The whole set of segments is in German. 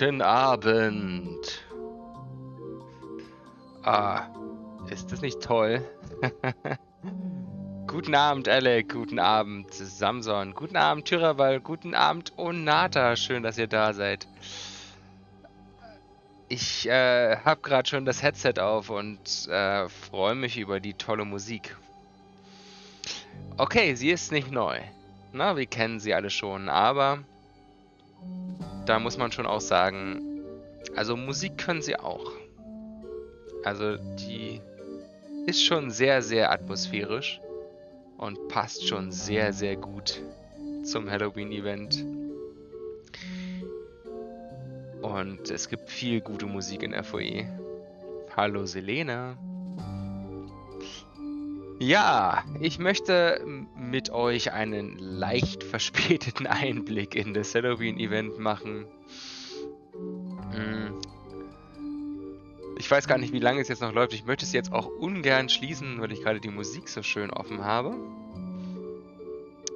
Guten Abend. Ah, ist das nicht toll? guten Abend, Alec. Guten Abend, Samson. Guten Abend, Tyraval. Guten Abend, Onata. Schön, dass ihr da seid. Ich äh, habe gerade schon das Headset auf und äh, freue mich über die tolle Musik. Okay, sie ist nicht neu. Na, wir kennen sie alle schon, aber da muss man schon auch sagen, also Musik können sie auch. Also die ist schon sehr, sehr atmosphärisch und passt schon sehr, sehr gut zum Halloween-Event. Und es gibt viel gute Musik in FOE. Hallo Selene. Ja, ich möchte mit euch einen leicht verspäteten Einblick in das Halloween-Event machen. Hm. Ich weiß gar nicht, wie lange es jetzt noch läuft. Ich möchte es jetzt auch ungern schließen, weil ich gerade die Musik so schön offen habe.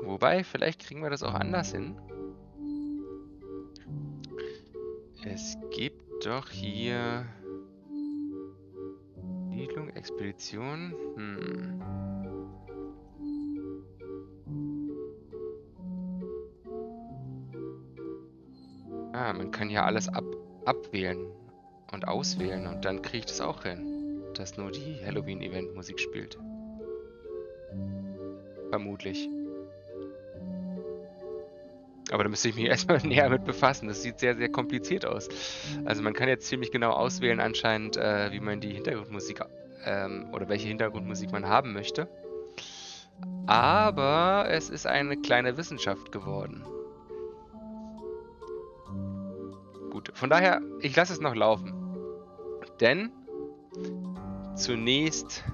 Wobei, vielleicht kriegen wir das auch anders hin. Es gibt doch hier... Siedlung, Expedition. Hm. Ah, man kann ja alles ab abwählen und auswählen und dann kriege ich das auch hin, dass nur die Halloween-Event-Musik spielt. Vermutlich. Aber da müsste ich mich erstmal näher mit befassen. Das sieht sehr, sehr kompliziert aus. Also man kann jetzt ziemlich genau auswählen anscheinend, äh, wie man die Hintergrundmusik ähm, oder welche Hintergrundmusik man haben möchte. Aber es ist eine kleine Wissenschaft geworden. Gut, von daher, ich lasse es noch laufen. Denn zunächst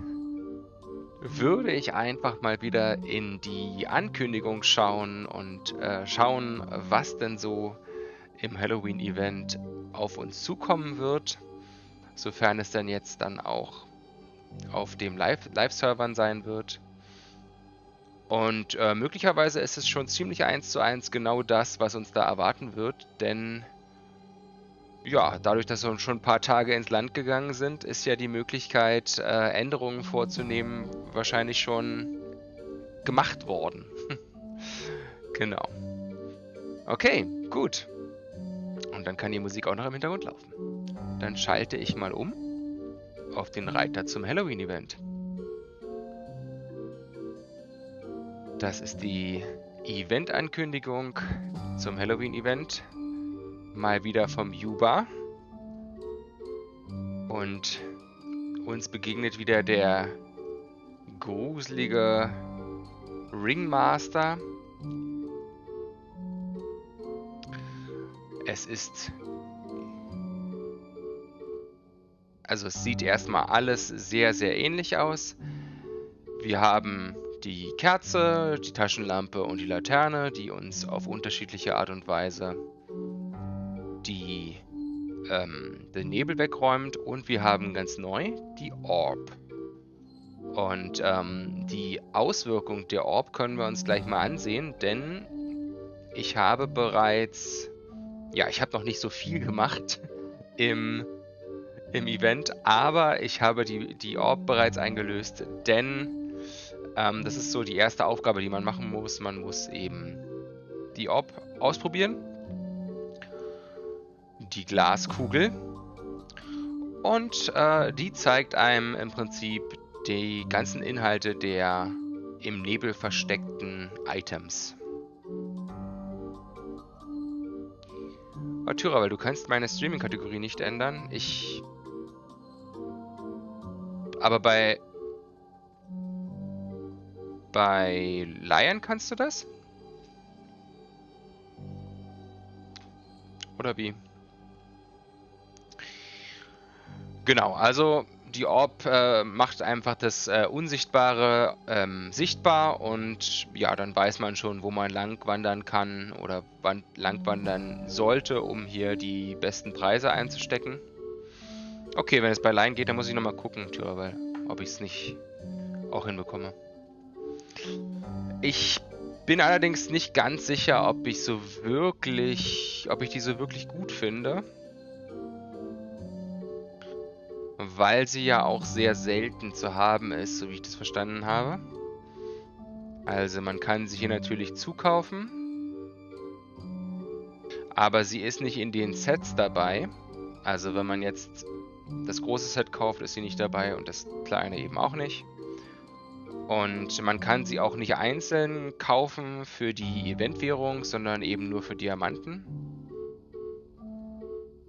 würde ich einfach mal wieder in die Ankündigung schauen und äh, schauen, was denn so im Halloween-Event auf uns zukommen wird, sofern es dann jetzt dann auch auf dem Live-Servern sein wird. Und äh, möglicherweise ist es schon ziemlich eins zu eins genau das, was uns da erwarten wird, denn ja, dadurch, dass wir schon ein paar Tage ins Land gegangen sind, ist ja die Möglichkeit, äh, Änderungen vorzunehmen, wahrscheinlich schon gemacht worden. genau. Okay, gut. Und dann kann die Musik auch noch im Hintergrund laufen. Dann schalte ich mal um auf den Reiter zum Halloween-Event. Das ist die Event-Ankündigung zum Halloween-Event mal wieder vom Juba. Und uns begegnet wieder der gruselige Ringmaster. Es ist... Also es sieht erstmal alles sehr, sehr ähnlich aus. Wir haben die Kerze, die Taschenlampe und die Laterne, die uns auf unterschiedliche Art und Weise die, ähm, den Nebel wegräumt und wir haben ganz neu die Orb. Und ähm, die Auswirkung der Orb können wir uns gleich mal ansehen, denn ich habe bereits, ja, ich habe noch nicht so viel gemacht im, im Event, aber ich habe die, die Orb bereits eingelöst, denn ähm, das ist so die erste Aufgabe, die man machen muss. Man muss eben die Orb ausprobieren die Glaskugel. Und äh, die zeigt einem im Prinzip die ganzen Inhalte der im Nebel versteckten Items. Oh, weil du kannst meine Streaming-Kategorie nicht ändern. Ich... Aber bei... Bei Lion kannst du das? Oder wie? Genau, also die Orb äh, macht einfach das äh, Unsichtbare ähm, sichtbar und ja, dann weiß man schon, wo man lang wandern kann oder lang wandern sollte, um hier die besten Preise einzustecken. Okay, wenn es bei Line geht, dann muss ich nochmal gucken, Tyra, weil, ob ich es nicht auch hinbekomme. Ich bin allerdings nicht ganz sicher, ob ich so wirklich, ob ich die so wirklich gut finde. Weil sie ja auch sehr selten zu haben ist, so wie ich das verstanden habe. Also man kann sie hier natürlich zukaufen. Aber sie ist nicht in den Sets dabei. Also wenn man jetzt das große Set kauft, ist sie nicht dabei und das kleine eben auch nicht. Und man kann sie auch nicht einzeln kaufen für die Eventwährung, sondern eben nur für Diamanten.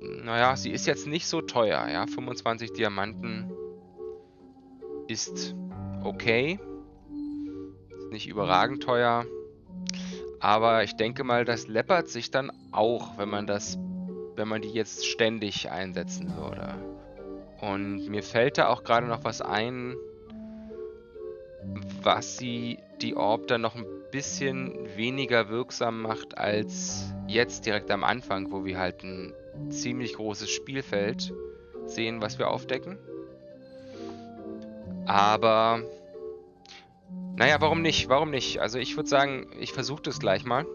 Naja, sie ist jetzt nicht so teuer, ja. 25 Diamanten ist okay. Ist nicht überragend teuer. Aber ich denke mal, das läppert sich dann auch, wenn man das, wenn man die jetzt ständig einsetzen würde. Und mir fällt da auch gerade noch was ein, was sie die Orb dann noch ein bisschen weniger wirksam macht als jetzt direkt am Anfang, wo wir halt ein ziemlich großes Spielfeld sehen, was wir aufdecken. Aber, naja, warum nicht? Warum nicht? Also ich würde sagen, ich versuche das gleich mal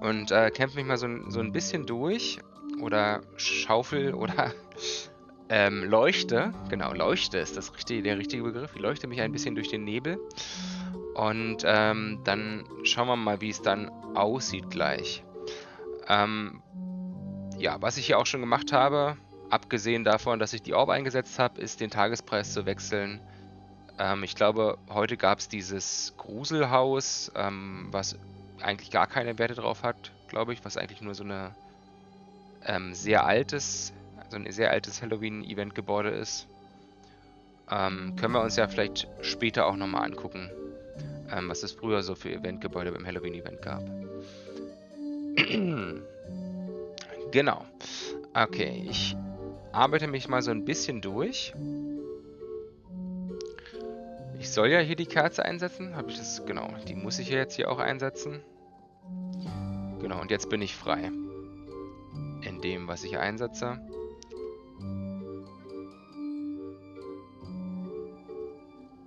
und äh, kämpfe mich mal so, so ein bisschen durch oder schaufel oder ähm, leuchte, genau, leuchte ist das richtige, der richtige Begriff. Ich leuchte mich ein bisschen durch den Nebel. Und ähm, dann schauen wir mal, wie es dann aussieht gleich. Ähm, ja, was ich hier auch schon gemacht habe, abgesehen davon, dass ich die Orb eingesetzt habe, ist den Tagespreis zu wechseln. Ähm, ich glaube, heute gab es dieses Gruselhaus, ähm, was eigentlich gar keine Werte drauf hat, glaube ich, was eigentlich nur so eine ähm, sehr altes so ein sehr altes Halloween-Event-Gebäude ist. Ähm, können wir uns ja vielleicht später auch nochmal angucken, ähm, was es früher so für Eventgebäude beim Halloween-Event gab. genau. Okay, ich arbeite mich mal so ein bisschen durch. Ich soll ja hier die Kerze einsetzen. Habe ich das? Genau, die muss ich ja jetzt hier auch einsetzen. Genau, und jetzt bin ich frei. In dem, was ich einsetze.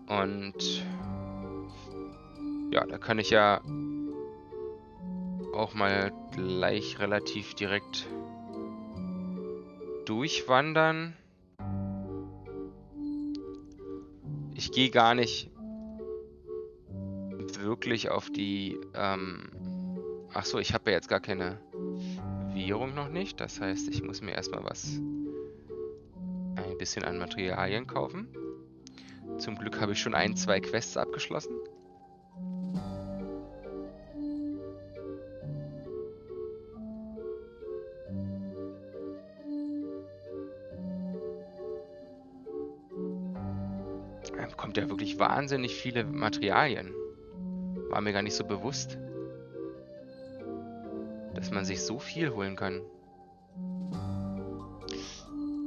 Und ja, da kann ich ja auch mal gleich relativ direkt durchwandern. Ich gehe gar nicht wirklich auf die... Ähm Achso, ich habe ja jetzt gar keine Währung noch nicht. Das heißt, ich muss mir erstmal was... Ein bisschen an Materialien kaufen. Zum Glück habe ich schon ein, zwei Quests abgeschlossen. Wahnsinnig viele Materialien. War mir gar nicht so bewusst. Dass man sich so viel holen kann.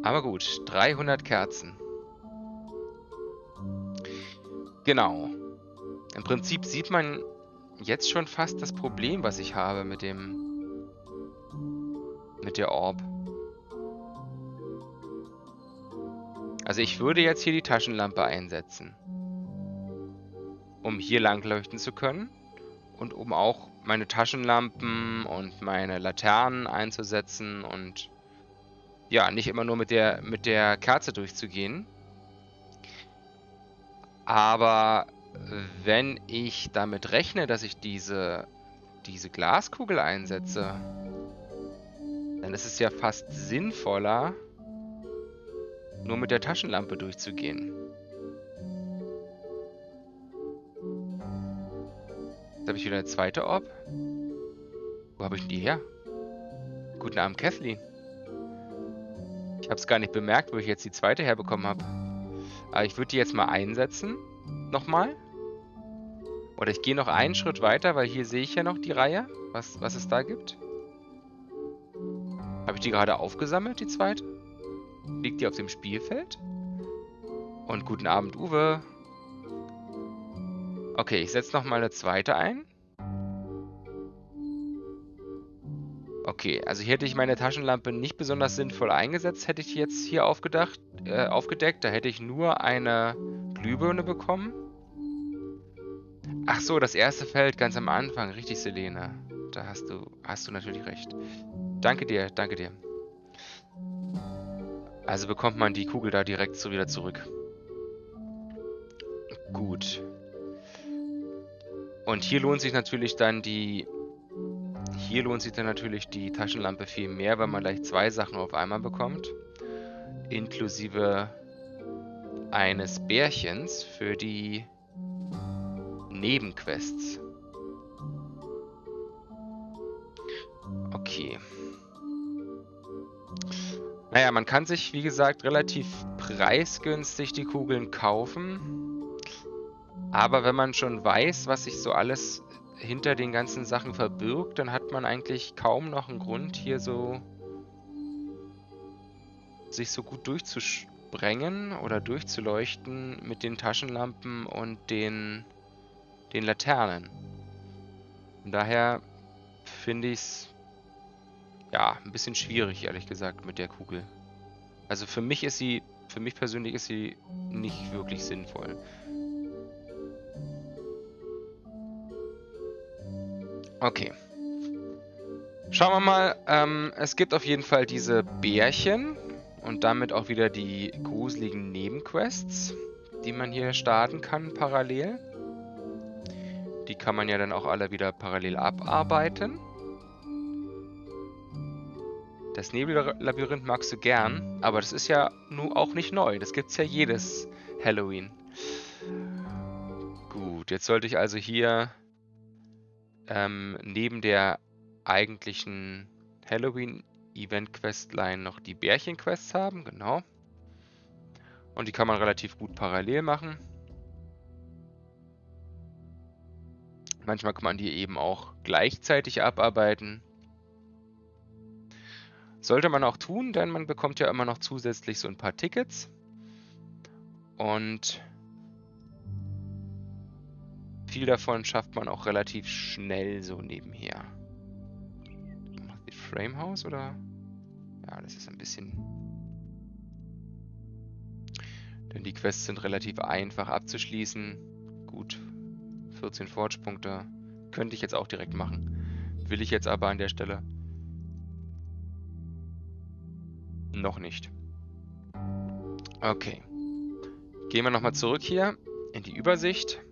Aber gut, 300 Kerzen. Genau. Im Prinzip sieht man jetzt schon fast das Problem, was ich habe mit dem... mit der Orb. Also ich würde jetzt hier die Taschenlampe einsetzen. Um hier lang leuchten zu können. Und um auch meine Taschenlampen und meine Laternen einzusetzen und ja, nicht immer nur mit der, mit der Kerze durchzugehen. Aber wenn ich damit rechne, dass ich diese, diese Glaskugel einsetze, dann ist es ja fast sinnvoller, nur mit der Taschenlampe durchzugehen. Jetzt habe ich wieder eine zweite Orb. Wo habe ich denn die her? Guten Abend, Kathleen. Ich habe es gar nicht bemerkt, wo ich jetzt die zweite herbekommen habe. Aber ich würde die jetzt mal einsetzen. Nochmal. Oder ich gehe noch einen Schritt weiter, weil hier sehe ich ja noch die Reihe, was, was es da gibt. Habe ich die gerade aufgesammelt, die zweite? Liegt die auf dem Spielfeld? Und guten Abend, Uwe. Okay, ich setze nochmal eine zweite ein. Okay, also hier hätte ich meine Taschenlampe nicht besonders sinnvoll eingesetzt, hätte ich jetzt hier aufgedacht, äh, aufgedeckt. Da hätte ich nur eine Glühbirne bekommen. Ach so, das erste Feld ganz am Anfang. Richtig, Selene. Da hast du, hast du natürlich recht. Danke dir, danke dir. Also bekommt man die Kugel da direkt so wieder zurück. Gut. Und hier lohnt sich natürlich dann die... Hier lohnt sich dann natürlich die Taschenlampe viel mehr, weil man gleich zwei Sachen auf einmal bekommt. Inklusive eines Bärchens für die Nebenquests. Okay. Naja, man kann sich, wie gesagt, relativ preisgünstig die Kugeln kaufen. Aber wenn man schon weiß, was sich so alles hinter den ganzen Sachen verbirgt, dann hat man eigentlich kaum noch einen Grund, hier so sich so gut durchzusprengen oder durchzuleuchten mit den Taschenlampen und den, den Laternen. Von daher finde ich es ja, ein bisschen schwierig, ehrlich gesagt, mit der Kugel. Also für mich ist sie, für mich persönlich ist sie nicht wirklich sinnvoll. Okay. Schauen wir mal. Ähm, es gibt auf jeden Fall diese Bärchen und damit auch wieder die gruseligen Nebenquests, die man hier starten kann parallel. Die kann man ja dann auch alle wieder parallel abarbeiten. Das Nebellabyrinth magst du gern, aber das ist ja nun auch nicht neu. Das gibt's ja jedes Halloween. Gut, jetzt sollte ich also hier ähm, neben der eigentlichen Halloween-Event-Questline noch die Bärchen-Quests haben, genau. Und die kann man relativ gut parallel machen. Manchmal kann man die eben auch gleichzeitig abarbeiten. Sollte man auch tun, denn man bekommt ja immer noch zusätzlich so ein paar Tickets. Und viel davon schafft man auch relativ schnell so nebenher. Die Framehouse oder? Ja, das ist ein bisschen... Denn die Quests sind relativ einfach abzuschließen. Gut, 14 Forge-Punkte. Könnte ich jetzt auch direkt machen. Will ich jetzt aber an der Stelle. Noch nicht. Okay. Gehen wir nochmal zurück hier in die Übersicht.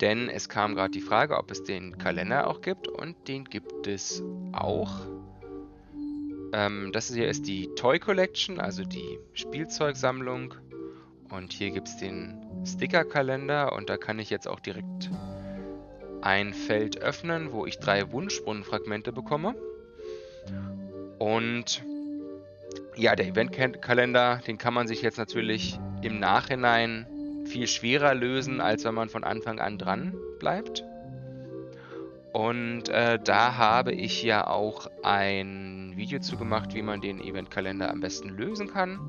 Denn es kam gerade die Frage, ob es den Kalender auch gibt. Und den gibt es auch. Ähm, das hier ist die Toy Collection, also die Spielzeugsammlung. Und hier gibt es den Sticker-Kalender. Und da kann ich jetzt auch direkt ein Feld öffnen, wo ich drei Wunschbrunnenfragmente bekomme. Und ja, der Eventkalender, den kann man sich jetzt natürlich im Nachhinein viel schwerer lösen, als wenn man von Anfang an dran bleibt. Und äh, da habe ich ja auch ein Video zu gemacht, wie man den Eventkalender am besten lösen kann.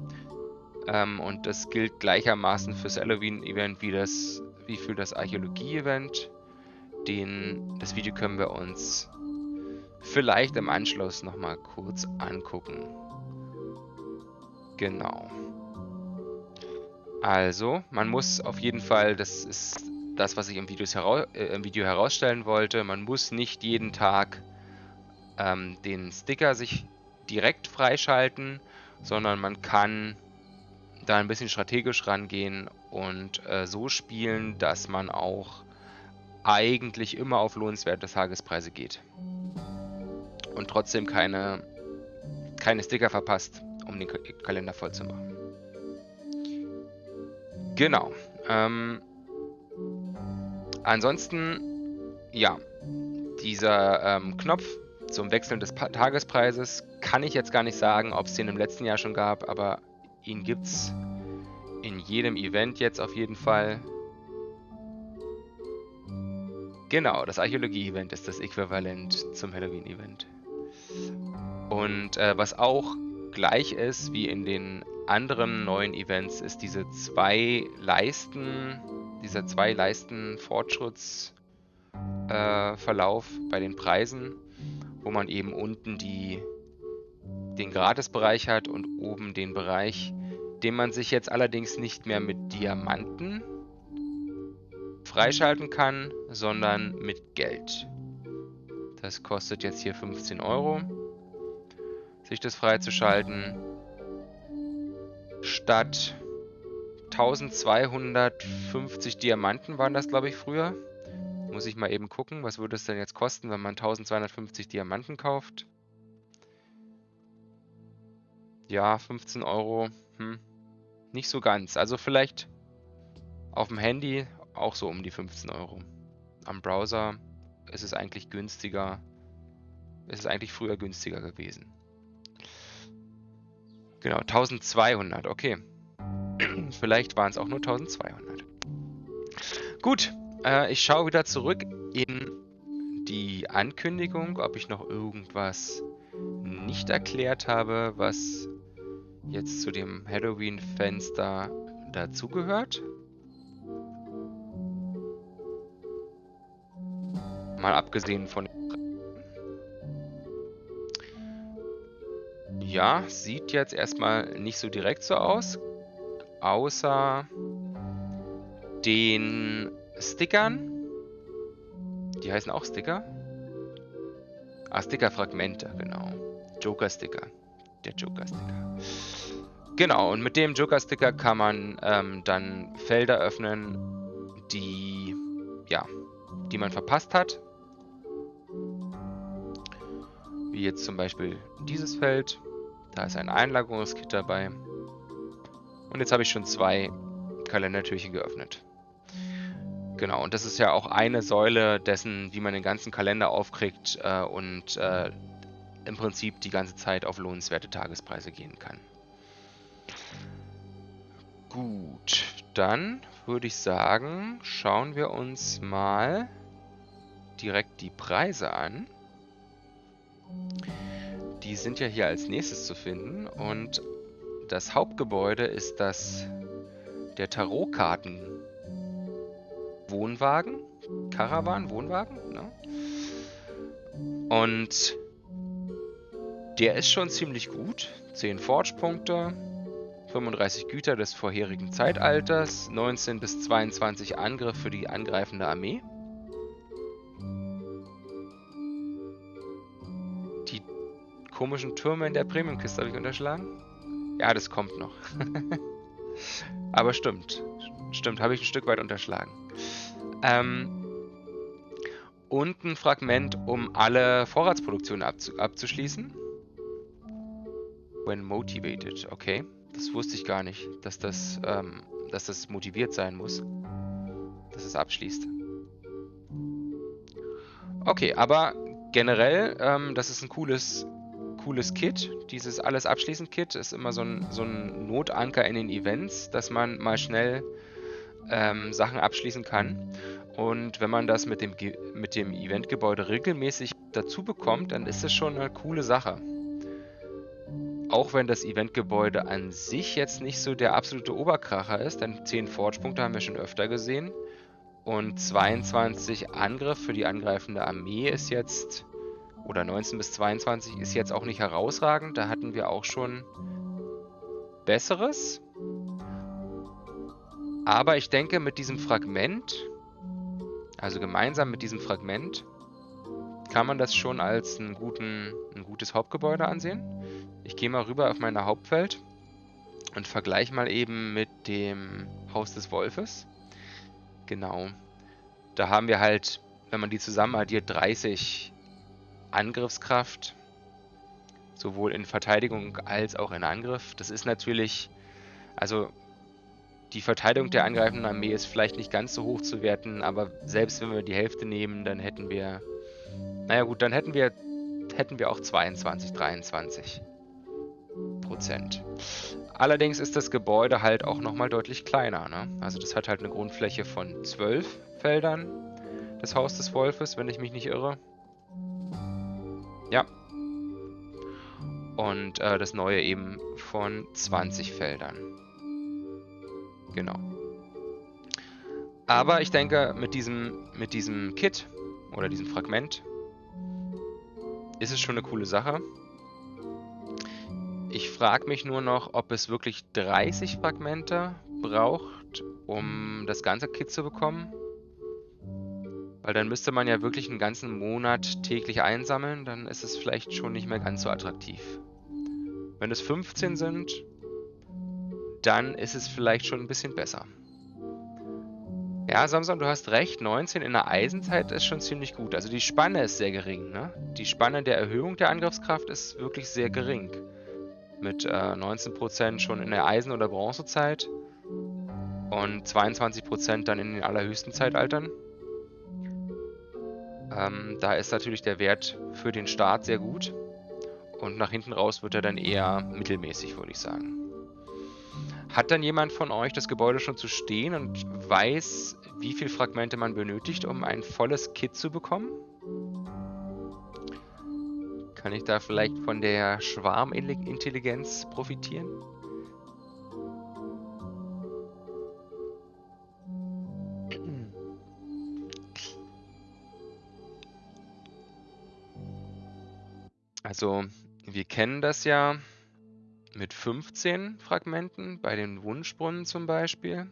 Ähm, und das gilt gleichermaßen fürs Halloween-Event wie, wie für das Archäologie-Event. Das Video können wir uns vielleicht im Anschluss nochmal kurz angucken. Genau. Also, man muss auf jeden Fall, das ist das, was ich im, heraus, äh, im Video herausstellen wollte, man muss nicht jeden Tag ähm, den Sticker sich direkt freischalten, sondern man kann da ein bisschen strategisch rangehen und äh, so spielen, dass man auch eigentlich immer auf lohnenswerte Tagespreise geht. Und trotzdem keine, keine Sticker verpasst um den Kalender voll zu machen. Genau. Ähm, ansonsten, ja, dieser ähm, Knopf zum Wechseln des pa Tagespreises kann ich jetzt gar nicht sagen, ob es den im letzten Jahr schon gab, aber ihn gibt es in jedem Event jetzt auf jeden Fall. Genau, das Archäologie-Event ist das Äquivalent zum Halloween-Event. Und äh, was auch gleich ist wie in den anderen neuen Events, ist diese zwei Leisten, dieser zwei Leisten Fortschrittsverlauf äh, bei den Preisen, wo man eben unten die, den Gratisbereich hat und oben den Bereich, den man sich jetzt allerdings nicht mehr mit Diamanten freischalten kann, sondern mit Geld. Das kostet jetzt hier 15 Euro sich das freizuschalten. Statt 1250 Diamanten waren das, glaube ich, früher. Muss ich mal eben gucken, was würde es denn jetzt kosten, wenn man 1250 Diamanten kauft. Ja, 15 Euro. Hm. Nicht so ganz. Also vielleicht auf dem Handy auch so um die 15 Euro. Am Browser ist es eigentlich günstiger. Ist es eigentlich früher günstiger gewesen. Genau, 1200, okay. Vielleicht waren es auch nur 1200. Gut, äh, ich schaue wieder zurück in die Ankündigung, ob ich noch irgendwas nicht erklärt habe, was jetzt zu dem Halloween-Fenster dazugehört. Mal abgesehen von... Ja, sieht jetzt erstmal nicht so direkt so aus. Außer den Stickern. Die heißen auch Sticker. Ah, Sticker-Fragmente, genau. Joker-Sticker. Der Joker-Sticker. Genau, und mit dem Joker-Sticker kann man ähm, dann Felder öffnen, die, ja, die man verpasst hat. Wie jetzt zum Beispiel dieses Feld. Da ist ein Einlagerungskit dabei. Und jetzt habe ich schon zwei Kalendertürchen geöffnet. Genau, und das ist ja auch eine Säule dessen, wie man den ganzen Kalender aufkriegt äh, und äh, im Prinzip die ganze Zeit auf lohnenswerte Tagespreise gehen kann. Gut, dann würde ich sagen, schauen wir uns mal direkt die Preise an. Die sind ja hier als nächstes zu finden und das Hauptgebäude ist das der Tarotkarten Wohnwagen, Caravan, Wohnwagen, ne? Und der ist schon ziemlich gut. 10 Forge-Punkte, 35 Güter des vorherigen Zeitalters, 19 bis 22 Angriff für die angreifende Armee. Komischen Türme in der Premium-Kiste habe ich unterschlagen. Ja, das kommt noch. Aber stimmt. Stimmt, habe ich ein Stück weit unterschlagen. Ähm, und ein Fragment, um alle Vorratsproduktionen abzu abzuschließen. When motivated, okay. Das wusste ich gar nicht, dass das, ähm, dass das motiviert sein muss. Dass es abschließt. Okay, aber generell, ähm, das ist ein cooles, cooles Kit. Dieses alles abschließend Kit ist immer so ein, so ein Notanker in den Events, dass man mal schnell ähm, Sachen abschließen kann. Und wenn man das mit dem, mit dem Eventgebäude regelmäßig dazu bekommt, dann ist das schon eine coole Sache. Auch wenn das Eventgebäude an sich jetzt nicht so der absolute Oberkracher ist, denn 10 Forge-Punkte haben wir schon öfter gesehen. Und 22 Angriff für die angreifende Armee ist jetzt, oder 19 bis 22 ist jetzt auch nicht herausragend. Da hatten wir auch schon Besseres. Aber ich denke, mit diesem Fragment, also gemeinsam mit diesem Fragment, kann man das schon als einen guten, ein gutes Hauptgebäude ansehen. Ich gehe mal rüber auf meine Hauptfeld und vergleiche mal eben mit dem Haus des Wolfes. Genau. Da haben wir halt, wenn man die zusammen addiert, 30 Angriffskraft. Sowohl in Verteidigung als auch in Angriff. Das ist natürlich, also die Verteidigung der angreifenden Armee ist vielleicht nicht ganz so hoch zu werten, aber selbst wenn wir die Hälfte nehmen, dann hätten wir, naja gut, dann hätten wir, hätten wir auch 22, 23. Prozent. Allerdings ist das Gebäude halt auch nochmal deutlich kleiner. Ne? Also das hat halt eine Grundfläche von 12 Feldern, das Haus des Wolfes, wenn ich mich nicht irre. Ja. Und äh, das neue eben von 20 Feldern. Genau. Aber ich denke, mit diesem, mit diesem Kit oder diesem Fragment ist es schon eine coole Sache. Ich frage mich nur noch, ob es wirklich 30 Fragmente braucht, um das ganze Kit zu bekommen. Weil dann müsste man ja wirklich einen ganzen Monat täglich einsammeln, dann ist es vielleicht schon nicht mehr ganz so attraktiv. Wenn es 15 sind, dann ist es vielleicht schon ein bisschen besser. Ja, Samson, du hast recht. 19 in der Eisenzeit ist schon ziemlich gut. Also die Spanne ist sehr gering. Ne? Die Spanne der Erhöhung der Angriffskraft ist wirklich sehr gering. Mit äh, 19% schon in der Eisen- oder Bronzezeit und 22% dann in den allerhöchsten Zeitaltern. Ähm, da ist natürlich der Wert für den Start sehr gut. Und nach hinten raus wird er dann eher mittelmäßig, würde ich sagen. Hat dann jemand von euch das Gebäude schon zu stehen und weiß, wie viele Fragmente man benötigt, um ein volles Kit zu bekommen? Kann ich da vielleicht von der Schwarmintelligenz profitieren? Also, wir kennen das ja mit 15 Fragmenten, bei den Wunschbrunnen zum Beispiel.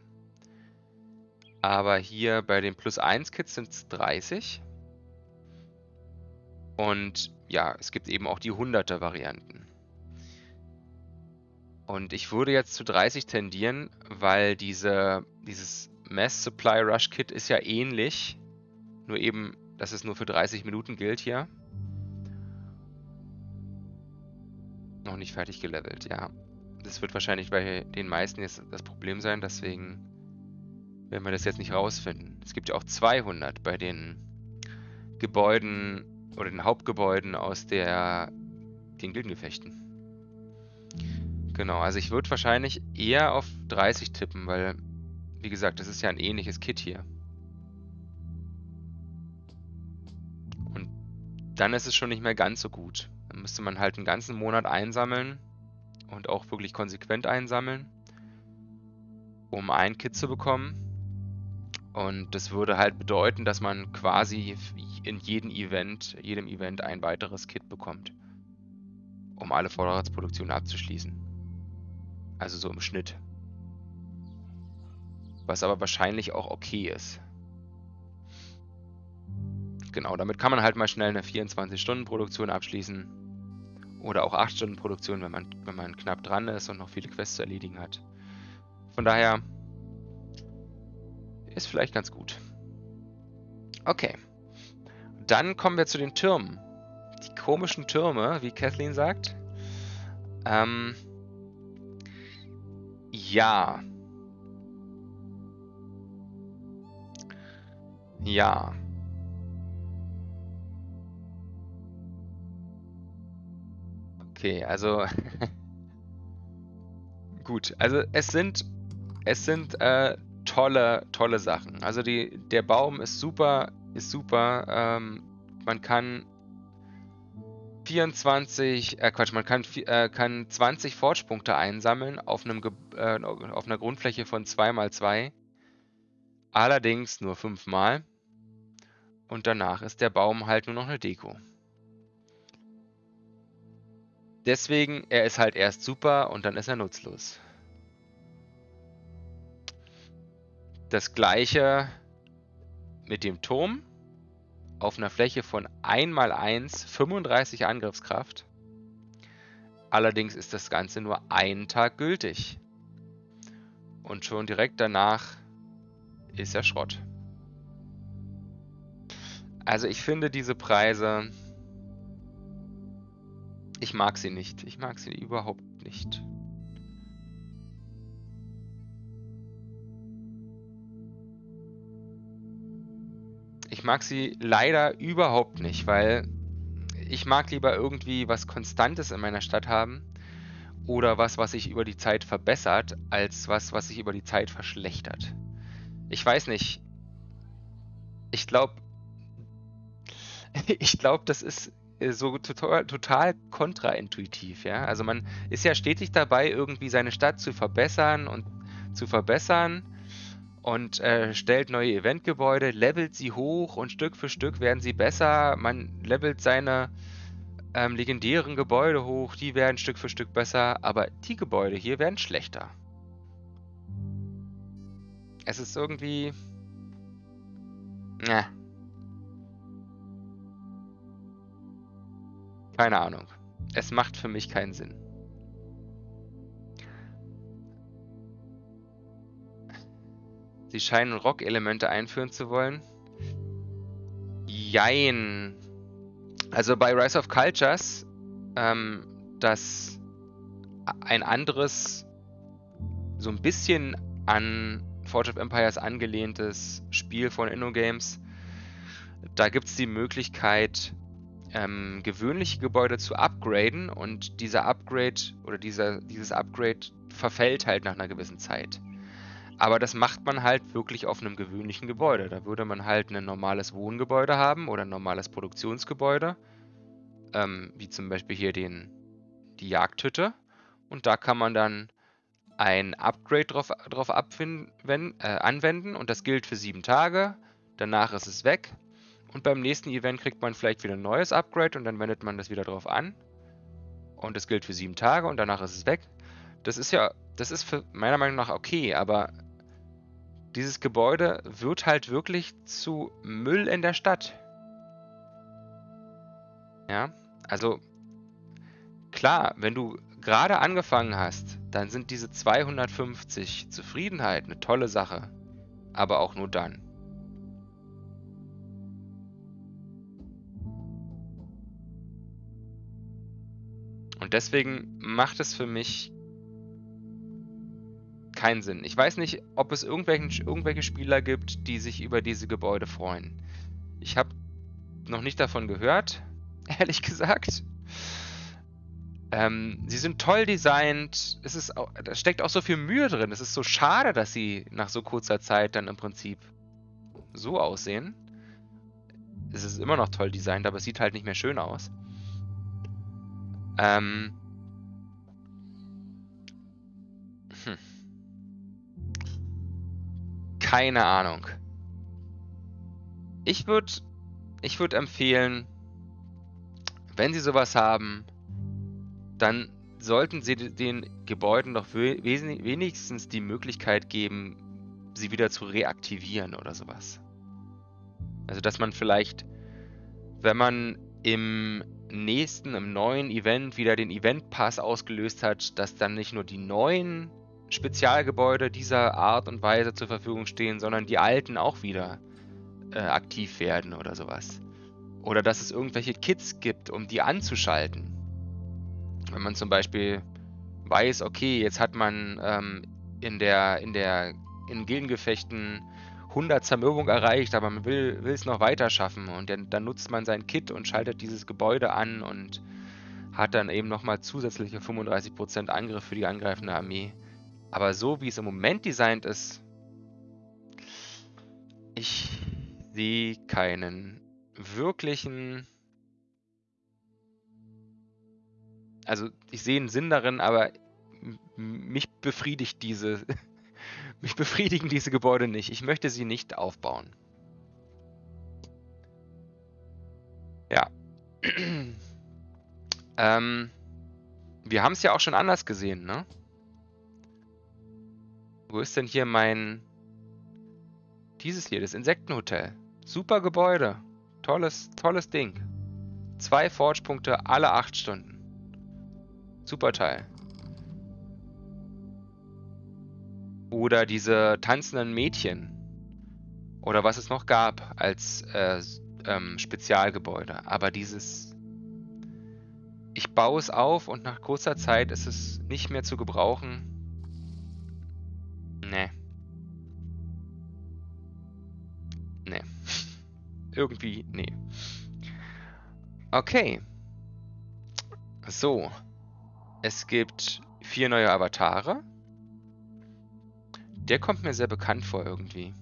Aber hier bei den Plus 1 Kits sind es 30. Und ja, es gibt eben auch die 100er Varianten. Und ich würde jetzt zu 30 tendieren, weil diese, dieses Mass Supply Rush Kit ist ja ähnlich. Nur eben, dass es nur für 30 Minuten gilt hier. Noch nicht fertig gelevelt, ja. Das wird wahrscheinlich bei den meisten jetzt das Problem sein, deswegen werden wir das jetzt nicht rausfinden. Es gibt ja auch 200 bei den Gebäuden oder den Hauptgebäuden aus der, den Gildengefechten. Genau, also ich würde wahrscheinlich eher auf 30 tippen, weil, wie gesagt, das ist ja ein ähnliches Kit hier. Und dann ist es schon nicht mehr ganz so gut. Dann müsste man halt einen ganzen Monat einsammeln und auch wirklich konsequent einsammeln, um ein Kit zu bekommen. Und das würde halt bedeuten, dass man quasi in jedem Event, jedem Event ein weiteres Kit bekommt, um alle Vorratsproduktionen abzuschließen. Also so im Schnitt. Was aber wahrscheinlich auch okay ist. Genau, damit kann man halt mal schnell eine 24-Stunden-Produktion abschließen oder auch 8 Stunden Produktion, wenn man, wenn man knapp dran ist und noch viele Quests zu erledigen hat. Von daher ist vielleicht ganz gut. Okay. Dann kommen wir zu den Türmen. Die komischen Türme, wie Kathleen sagt. Ähm, ja. Ja. Okay, also gut. Also es sind es sind äh, tolle tolle Sachen. Also die der Baum ist super ist super. Ähm, man kann 24, äh Quatsch, man kann, äh, kann 20 Fortspunkte einsammeln auf, einem äh, auf einer Grundfläche von 2x2. Allerdings nur 5 mal. Und danach ist der Baum halt nur noch eine Deko. Deswegen, er ist halt erst super und dann ist er nutzlos. Das gleiche mit dem Turm auf einer Fläche von 1x1 35 Angriffskraft. Allerdings ist das Ganze nur einen Tag gültig. Und schon direkt danach ist er Schrott. Also ich finde diese Preise ich mag sie nicht. Ich mag sie überhaupt nicht. Ich mag sie leider überhaupt nicht, weil ich mag lieber irgendwie was Konstantes in meiner Stadt haben oder was, was sich über die Zeit verbessert, als was, was sich über die Zeit verschlechtert. Ich weiß nicht. Ich glaube, ich glaube, das ist so total, total kontraintuitiv, ja. Also man ist ja stetig dabei, irgendwie seine Stadt zu verbessern und zu verbessern und äh, stellt neue Eventgebäude, levelt sie hoch und Stück für Stück werden sie besser. Man levelt seine ähm, legendären Gebäude hoch, die werden Stück für Stück besser, aber die Gebäude hier werden schlechter. Es ist irgendwie. Ja, Keine Ahnung. Es macht für mich keinen Sinn. die Shine- und Rock-Elemente einführen zu wollen. Jein. Also bei Rise of Cultures, ähm, das ein anderes, so ein bisschen an Forge of Empires angelehntes Spiel von InnoGames. Da gibt es die Möglichkeit, ähm, gewöhnliche Gebäude zu upgraden und dieser Upgrade oder dieser, dieses Upgrade verfällt halt nach einer gewissen Zeit. Aber das macht man halt wirklich auf einem gewöhnlichen Gebäude. Da würde man halt ein normales Wohngebäude haben oder ein normales Produktionsgebäude, ähm, wie zum Beispiel hier den, die Jagdhütte. Und da kann man dann ein Upgrade drauf, drauf abfinden, wenn, äh, anwenden und das gilt für sieben Tage. Danach ist es weg. Und beim nächsten Event kriegt man vielleicht wieder ein neues Upgrade und dann wendet man das wieder drauf an. Und das gilt für sieben Tage und danach ist es weg. Das ist ja, das ist für meiner Meinung nach okay, aber dieses Gebäude wird halt wirklich zu Müll in der Stadt. Ja, also klar, wenn du gerade angefangen hast, dann sind diese 250 Zufriedenheit eine tolle Sache. Aber auch nur dann. Und deswegen macht es für mich keinen Sinn. Ich weiß nicht, ob es irgendwelche Spieler gibt, die sich über diese Gebäude freuen. Ich habe noch nicht davon gehört, ehrlich gesagt. Ähm, sie sind toll designt. Es ist auch, da steckt auch so viel Mühe drin. Es ist so schade, dass sie nach so kurzer Zeit dann im Prinzip so aussehen. Es ist immer noch toll designt, aber es sieht halt nicht mehr schön aus. Ähm. Hm. Keine Ahnung. Ich würde ich würd empfehlen, wenn Sie sowas haben, dann sollten Sie den Gebäuden doch wenigstens die Möglichkeit geben, sie wieder zu reaktivieren oder sowas. Also dass man vielleicht, wenn man im nächsten, im neuen Event wieder den Event Pass ausgelöst hat, dass dann nicht nur die neuen Spezialgebäude dieser Art und Weise zur Verfügung stehen, sondern die alten auch wieder äh, aktiv werden oder sowas. Oder dass es irgendwelche Kits gibt, um die anzuschalten. Wenn man zum Beispiel weiß, okay, jetzt hat man ähm, in der, in der, in Gildengefechten 100 Zermürbung erreicht, aber man will, es noch weiter schaffen und dann, dann nutzt man sein Kit und schaltet dieses Gebäude an und hat dann eben nochmal zusätzliche 35% Angriff für die angreifende Armee. Aber so wie es im Moment designt ist, ich sehe keinen wirklichen also ich sehe einen Sinn darin, aber mich befriedigt diese, mich befriedigen diese Gebäude nicht. Ich möchte sie nicht aufbauen. Ja. ähm, wir haben es ja auch schon anders gesehen, ne? Wo ist denn hier mein... Dieses hier, das Insektenhotel. Super Gebäude. Tolles, tolles Ding. Zwei Forge-Punkte alle acht Stunden. Super Teil. Oder diese tanzenden Mädchen. Oder was es noch gab als äh, ähm, Spezialgebäude. Aber dieses... Ich baue es auf und nach kurzer Zeit ist es nicht mehr zu gebrauchen. Nee. Nee. Irgendwie, nee. Okay. So. Es gibt vier neue Avatare. Der kommt mir sehr bekannt vor irgendwie.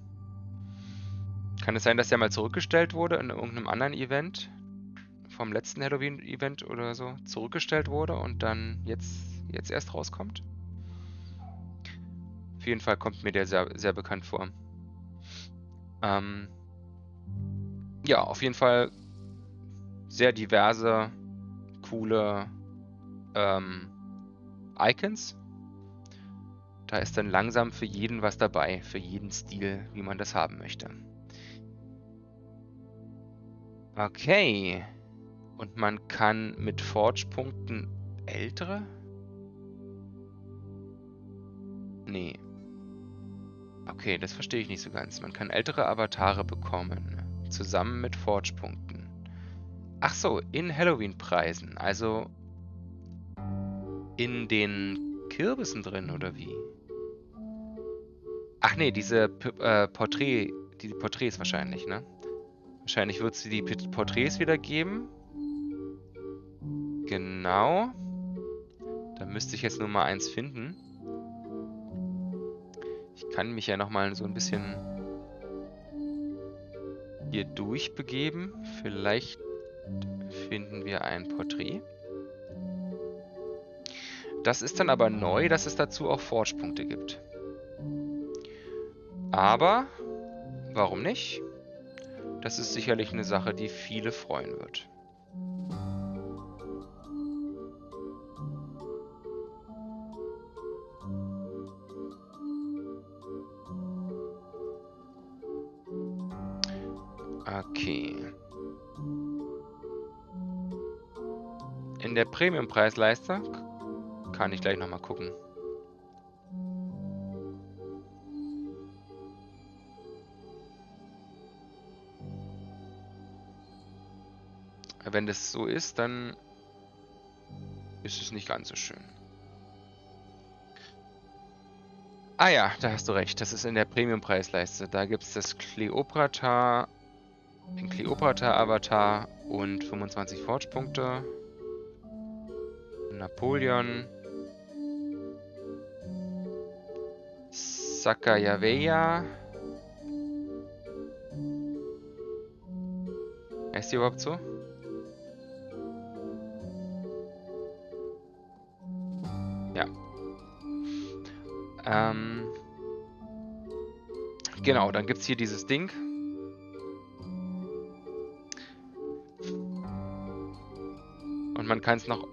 Kann es sein, dass der mal zurückgestellt wurde in irgendeinem anderen Event? Vom letzten Halloween-Event oder so zurückgestellt wurde und dann jetzt, jetzt erst rauskommt? Auf jeden Fall kommt mir der sehr, sehr bekannt vor. Ähm ja, auf jeden Fall sehr diverse, coole ähm, Icons. Da ist dann langsam für jeden was dabei, für jeden Stil, wie man das haben möchte. Okay. Und man kann mit Forge-Punkten ältere? Nee. Okay, das verstehe ich nicht so ganz. Man kann ältere Avatare bekommen. Zusammen mit Forge-Punkten. Ach so, in Halloween-Preisen. Also in den Kürbissen drin, oder wie? Ach nee, diese äh, Porträt, die Porträts wahrscheinlich, ne? Wahrscheinlich wird sie die Porträts wieder geben. Genau. Da müsste ich jetzt nur mal eins finden. Ich kann mich ja nochmal so ein bisschen hier durchbegeben. Vielleicht finden wir ein Porträt. Das ist dann aber neu, dass es dazu auch Forge-Punkte gibt. Aber, warum nicht? Das ist sicherlich eine Sache, die viele freuen wird. Okay. In der Premium-Preisleiste kann ich gleich nochmal gucken. Wenn das so ist, dann ist es nicht ganz so schön. Ah ja, da hast du recht. Das ist in der Premium-Preisleiste. Da gibt es das Cleopatra, den Cleopatra-Avatar und 25 Forge-Punkte. Napoleon. Sakayaveya. Heißt die überhaupt so? Ähm. Genau, dann gibt es hier dieses Ding. Und man kann es noch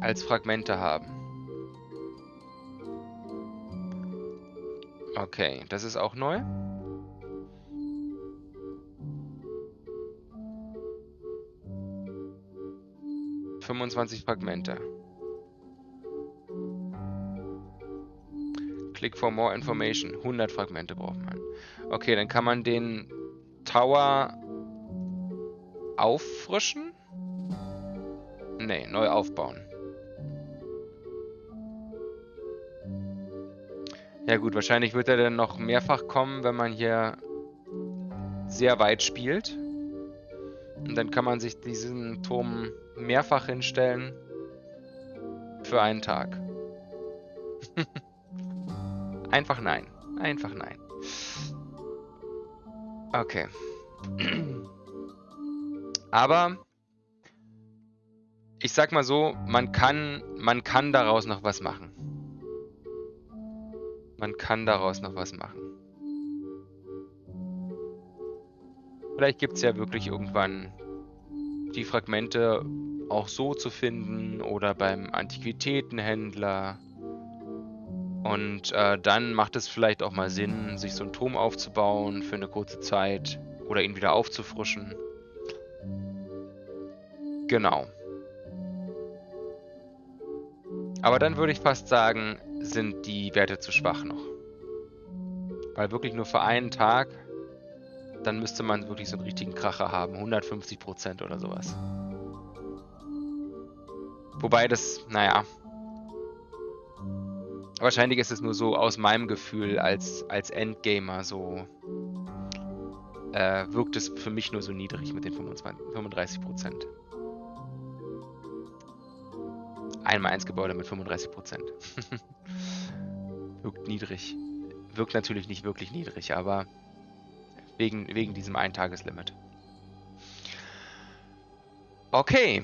als Fragmente haben. Okay, das ist auch neu. Fünfundzwanzig Fragmente. Click for more information. 100 Fragmente braucht man. Okay, dann kann man den Tower auffrischen? Nee, neu aufbauen. Ja gut, wahrscheinlich wird er dann noch mehrfach kommen, wenn man hier sehr weit spielt. Und dann kann man sich diesen Turm mehrfach hinstellen für einen Tag. Einfach nein. Einfach nein. Okay. Aber ich sag mal so, man kann, man kann daraus noch was machen. Man kann daraus noch was machen. Vielleicht gibt es ja wirklich irgendwann die Fragmente auch so zu finden oder beim Antiquitätenhändler. Und äh, dann macht es vielleicht auch mal Sinn, sich so einen Turm aufzubauen für eine kurze Zeit oder ihn wieder aufzufrischen. Genau. Aber dann würde ich fast sagen, sind die Werte zu schwach noch. Weil wirklich nur für einen Tag, dann müsste man wirklich so einen richtigen Kracher haben. 150% oder sowas. Wobei das, naja. Wahrscheinlich ist es nur so aus meinem Gefühl als, als Endgamer so. Äh, wirkt es für mich nur so niedrig mit den 25, 35%. Einmal eins Gebäude mit 35 Prozent. Wirkt niedrig. Wirkt natürlich nicht wirklich niedrig, aber wegen, wegen diesem Eintageslimit. Okay.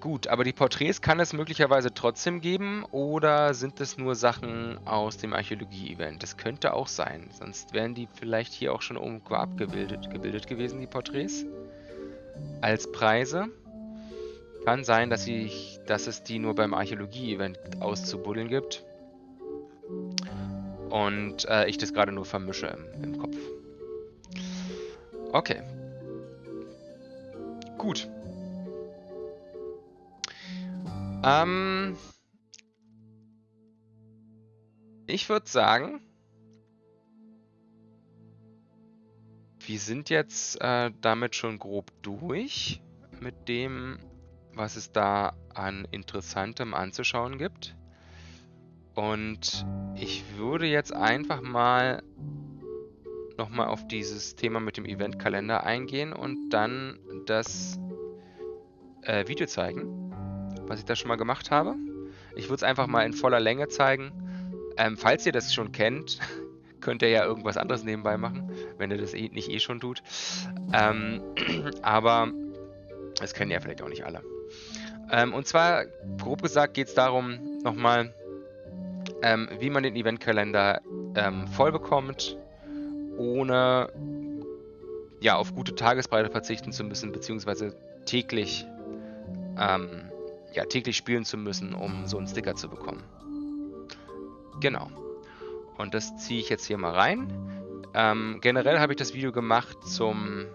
Gut, aber die Porträts kann es möglicherweise trotzdem geben oder sind es nur Sachen aus dem Archäologie-Event? Das könnte auch sein, sonst wären die vielleicht hier auch schon irgendwo abgebildet gebildet gewesen, die Porträts. Als Preise. Kann sein, dass, ich, dass es die nur beim Archäologie-Event auszubuddeln gibt. Und äh, ich das gerade nur vermische im, im Kopf. Okay. Gut. Ähm, ich würde sagen, wir sind jetzt äh, damit schon grob durch mit dem, was es da an Interessantem anzuschauen gibt. Und ich würde jetzt einfach mal nochmal auf dieses Thema mit dem Eventkalender eingehen und dann das äh, Video zeigen, was ich da schon mal gemacht habe. Ich würde es einfach mal in voller Länge zeigen. Ähm, falls ihr das schon kennt, könnt ihr ja irgendwas anderes nebenbei machen, wenn ihr das eh, nicht eh schon tut. Ähm, aber das kennen ja vielleicht auch nicht alle. Ähm, und zwar, grob gesagt, geht es darum, nochmal, ähm, wie man den Eventkalender ähm, voll bekommt, ohne ja, auf gute Tagesbreite verzichten zu müssen, beziehungsweise täglich, ähm, ja, täglich spielen zu müssen, um so einen Sticker zu bekommen. Genau. Und das ziehe ich jetzt hier mal rein. Ähm, generell habe ich das Video gemacht zum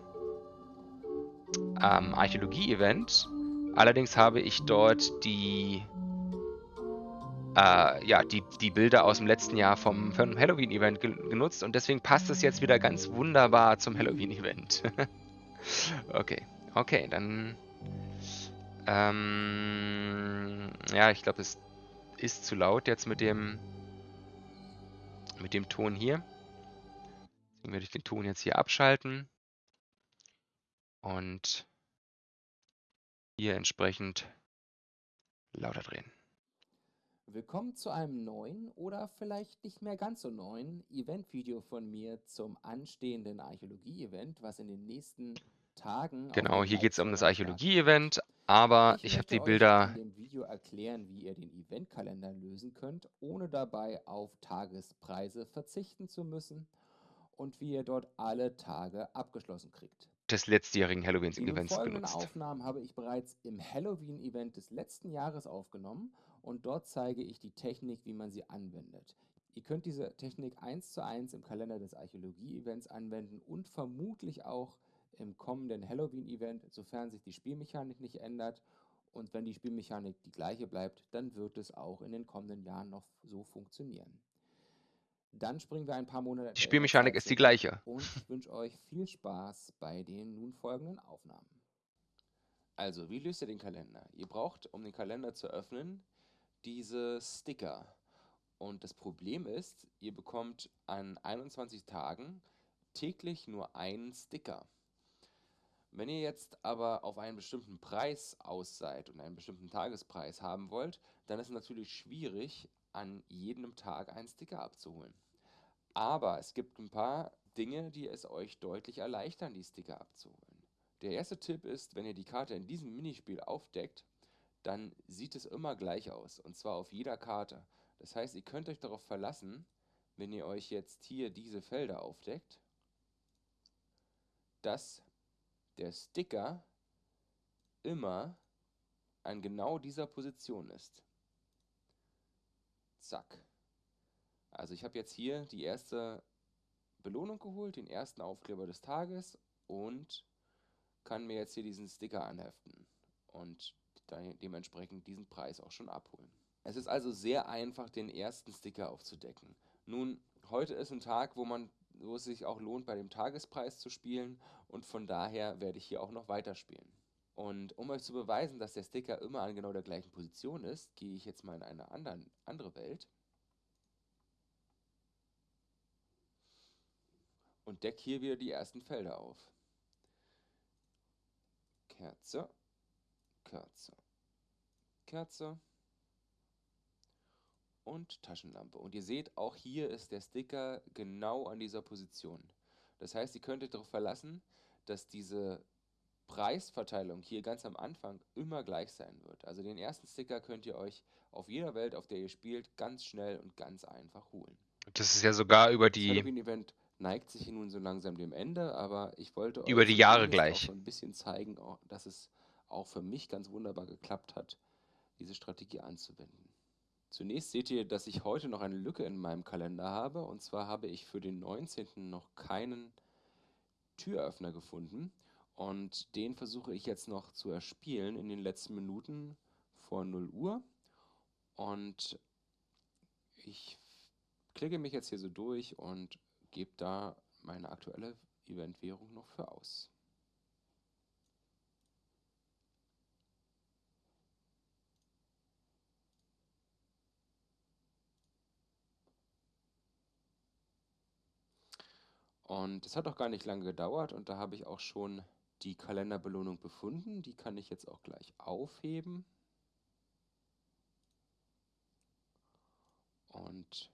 ähm, Archäologie-Event. Allerdings habe ich dort die, äh, ja, die, die Bilder aus dem letzten Jahr vom, vom Halloween-Event ge genutzt und deswegen passt es jetzt wieder ganz wunderbar zum Halloween-Event. okay, okay, dann... Ähm, ja, ich glaube, es ist zu laut jetzt mit dem mit dem Ton hier. Deswegen werde ich den Ton jetzt hier abschalten und hier entsprechend lauter drehen. Willkommen zu einem neuen oder vielleicht nicht mehr ganz so neuen Event-Video von mir zum anstehenden Archäologie-Event, was in den nächsten. Genau, hier geht es um das Archäologie-Event, aber ich, ich habe die Bilder. in dem Video erklären, wie ihr den Eventkalender lösen könnt, ohne dabei auf Tagespreise verzichten zu müssen und wie ihr dort alle Tage abgeschlossen kriegt. Des letztjährigen Halloween-Events genutzt. Die Aufnahmen habe ich bereits im Halloween-Event des letzten Jahres aufgenommen und dort zeige ich die Technik, wie man sie anwendet. Ihr könnt diese Technik eins zu eins im Kalender des Archäologie-Events anwenden und vermutlich auch im kommenden Halloween-Event, sofern sich die Spielmechanik nicht ändert. Und wenn die Spielmechanik die gleiche bleibt, dann wird es auch in den kommenden Jahren noch so funktionieren. Dann springen wir ein paar Monate. Die Spielmechanik ist die gleiche. Und ich wünsche euch viel Spaß bei den nun folgenden Aufnahmen. Also, wie löst ihr den Kalender? Ihr braucht, um den Kalender zu öffnen, diese Sticker. Und das Problem ist, ihr bekommt an 21 Tagen täglich nur einen Sticker. Wenn ihr jetzt aber auf einen bestimmten Preis aus seid und einen bestimmten Tagespreis haben wollt, dann ist es natürlich schwierig, an jedem Tag einen Sticker abzuholen. Aber es gibt ein paar Dinge, die es euch deutlich erleichtern, die Sticker abzuholen. Der erste Tipp ist, wenn ihr die Karte in diesem Minispiel aufdeckt, dann sieht es immer gleich aus. Und zwar auf jeder Karte. Das heißt, ihr könnt euch darauf verlassen, wenn ihr euch jetzt hier diese Felder aufdeckt, dass der Sticker immer an genau dieser Position ist. Zack. Also ich habe jetzt hier die erste Belohnung geholt, den ersten Aufkleber des Tages und kann mir jetzt hier diesen Sticker anheften und dementsprechend diesen Preis auch schon abholen. Es ist also sehr einfach, den ersten Sticker aufzudecken. Nun, heute ist ein Tag, wo man wo es sich auch lohnt, bei dem Tagespreis zu spielen und von daher werde ich hier auch noch weiterspielen. Und um euch zu beweisen, dass der Sticker immer an genau der gleichen Position ist, gehe ich jetzt mal in eine anderen, andere Welt und decke hier wieder die ersten Felder auf. Kerze, Kerze, Kerze, und Taschenlampe. Und ihr seht, auch hier ist der Sticker genau an dieser Position. Das heißt, ihr könntet darauf verlassen, dass diese Preisverteilung hier ganz am Anfang immer gleich sein wird. Also den ersten Sticker könnt ihr euch auf jeder Welt, auf der ihr spielt, ganz schnell und ganz einfach holen. Das ist ja sogar über die... Das Halloween-Event neigt sich nun so langsam dem Ende, aber ich wollte über euch die Jahre gleich ein bisschen zeigen, dass es auch für mich ganz wunderbar geklappt hat, diese Strategie anzuwenden. Zunächst seht ihr, dass ich heute noch eine Lücke in meinem Kalender habe. Und zwar habe ich für den 19. noch keinen Türöffner gefunden. Und den versuche ich jetzt noch zu erspielen in den letzten Minuten vor 0 Uhr. Und ich klicke mich jetzt hier so durch und gebe da meine aktuelle Eventwährung noch für aus. Und es hat auch gar nicht lange gedauert und da habe ich auch schon die Kalenderbelohnung befunden. Die kann ich jetzt auch gleich aufheben. Und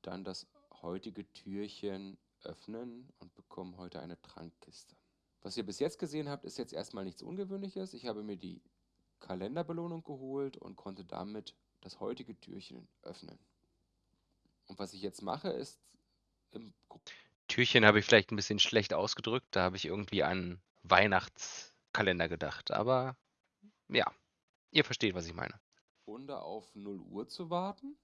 dann das heutige Türchen öffnen und bekomme heute eine Trankkiste. Was ihr bis jetzt gesehen habt, ist jetzt erstmal nichts Ungewöhnliches. Ich habe mir die Kalenderbelohnung geholt und konnte damit das heutige Türchen öffnen. Und was ich jetzt mache, ist im Türchen habe ich vielleicht ein bisschen schlecht ausgedrückt. Da habe ich irgendwie an Weihnachtskalender gedacht. Aber ja, ihr versteht, was ich meine. Runde auf 0 Uhr zu warten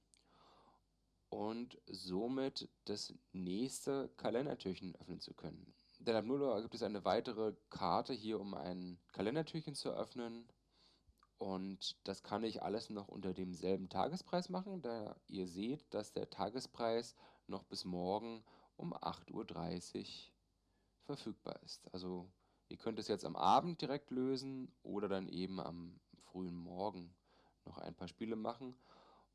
und somit das nächste Kalendertürchen öffnen zu können. Denn ab 0 Uhr gibt es eine weitere Karte hier, um ein Kalendertürchen zu öffnen. Und das kann ich alles noch unter demselben Tagespreis machen, da ihr seht, dass der Tagespreis noch bis morgen um 8.30 Uhr verfügbar ist. Also ihr könnt es jetzt am Abend direkt lösen oder dann eben am frühen Morgen noch ein paar Spiele machen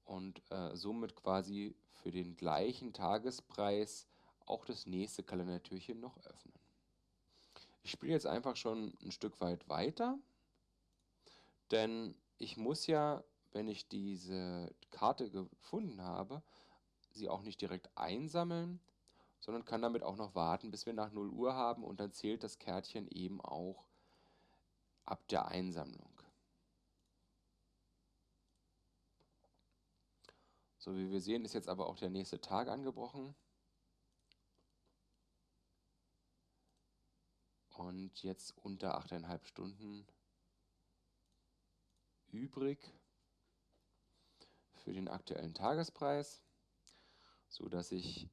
und äh, somit quasi für den gleichen Tagespreis auch das nächste Kalendertürchen noch öffnen. Ich spiele jetzt einfach schon ein Stück weit weiter, denn ich muss ja, wenn ich diese Karte gefunden habe, sie auch nicht direkt einsammeln, sondern kann damit auch noch warten, bis wir nach 0 Uhr haben und dann zählt das Kärtchen eben auch ab der Einsammlung. So wie wir sehen, ist jetzt aber auch der nächste Tag angebrochen. Und jetzt unter 8,5 Stunden übrig für den aktuellen Tagespreis, so dass ich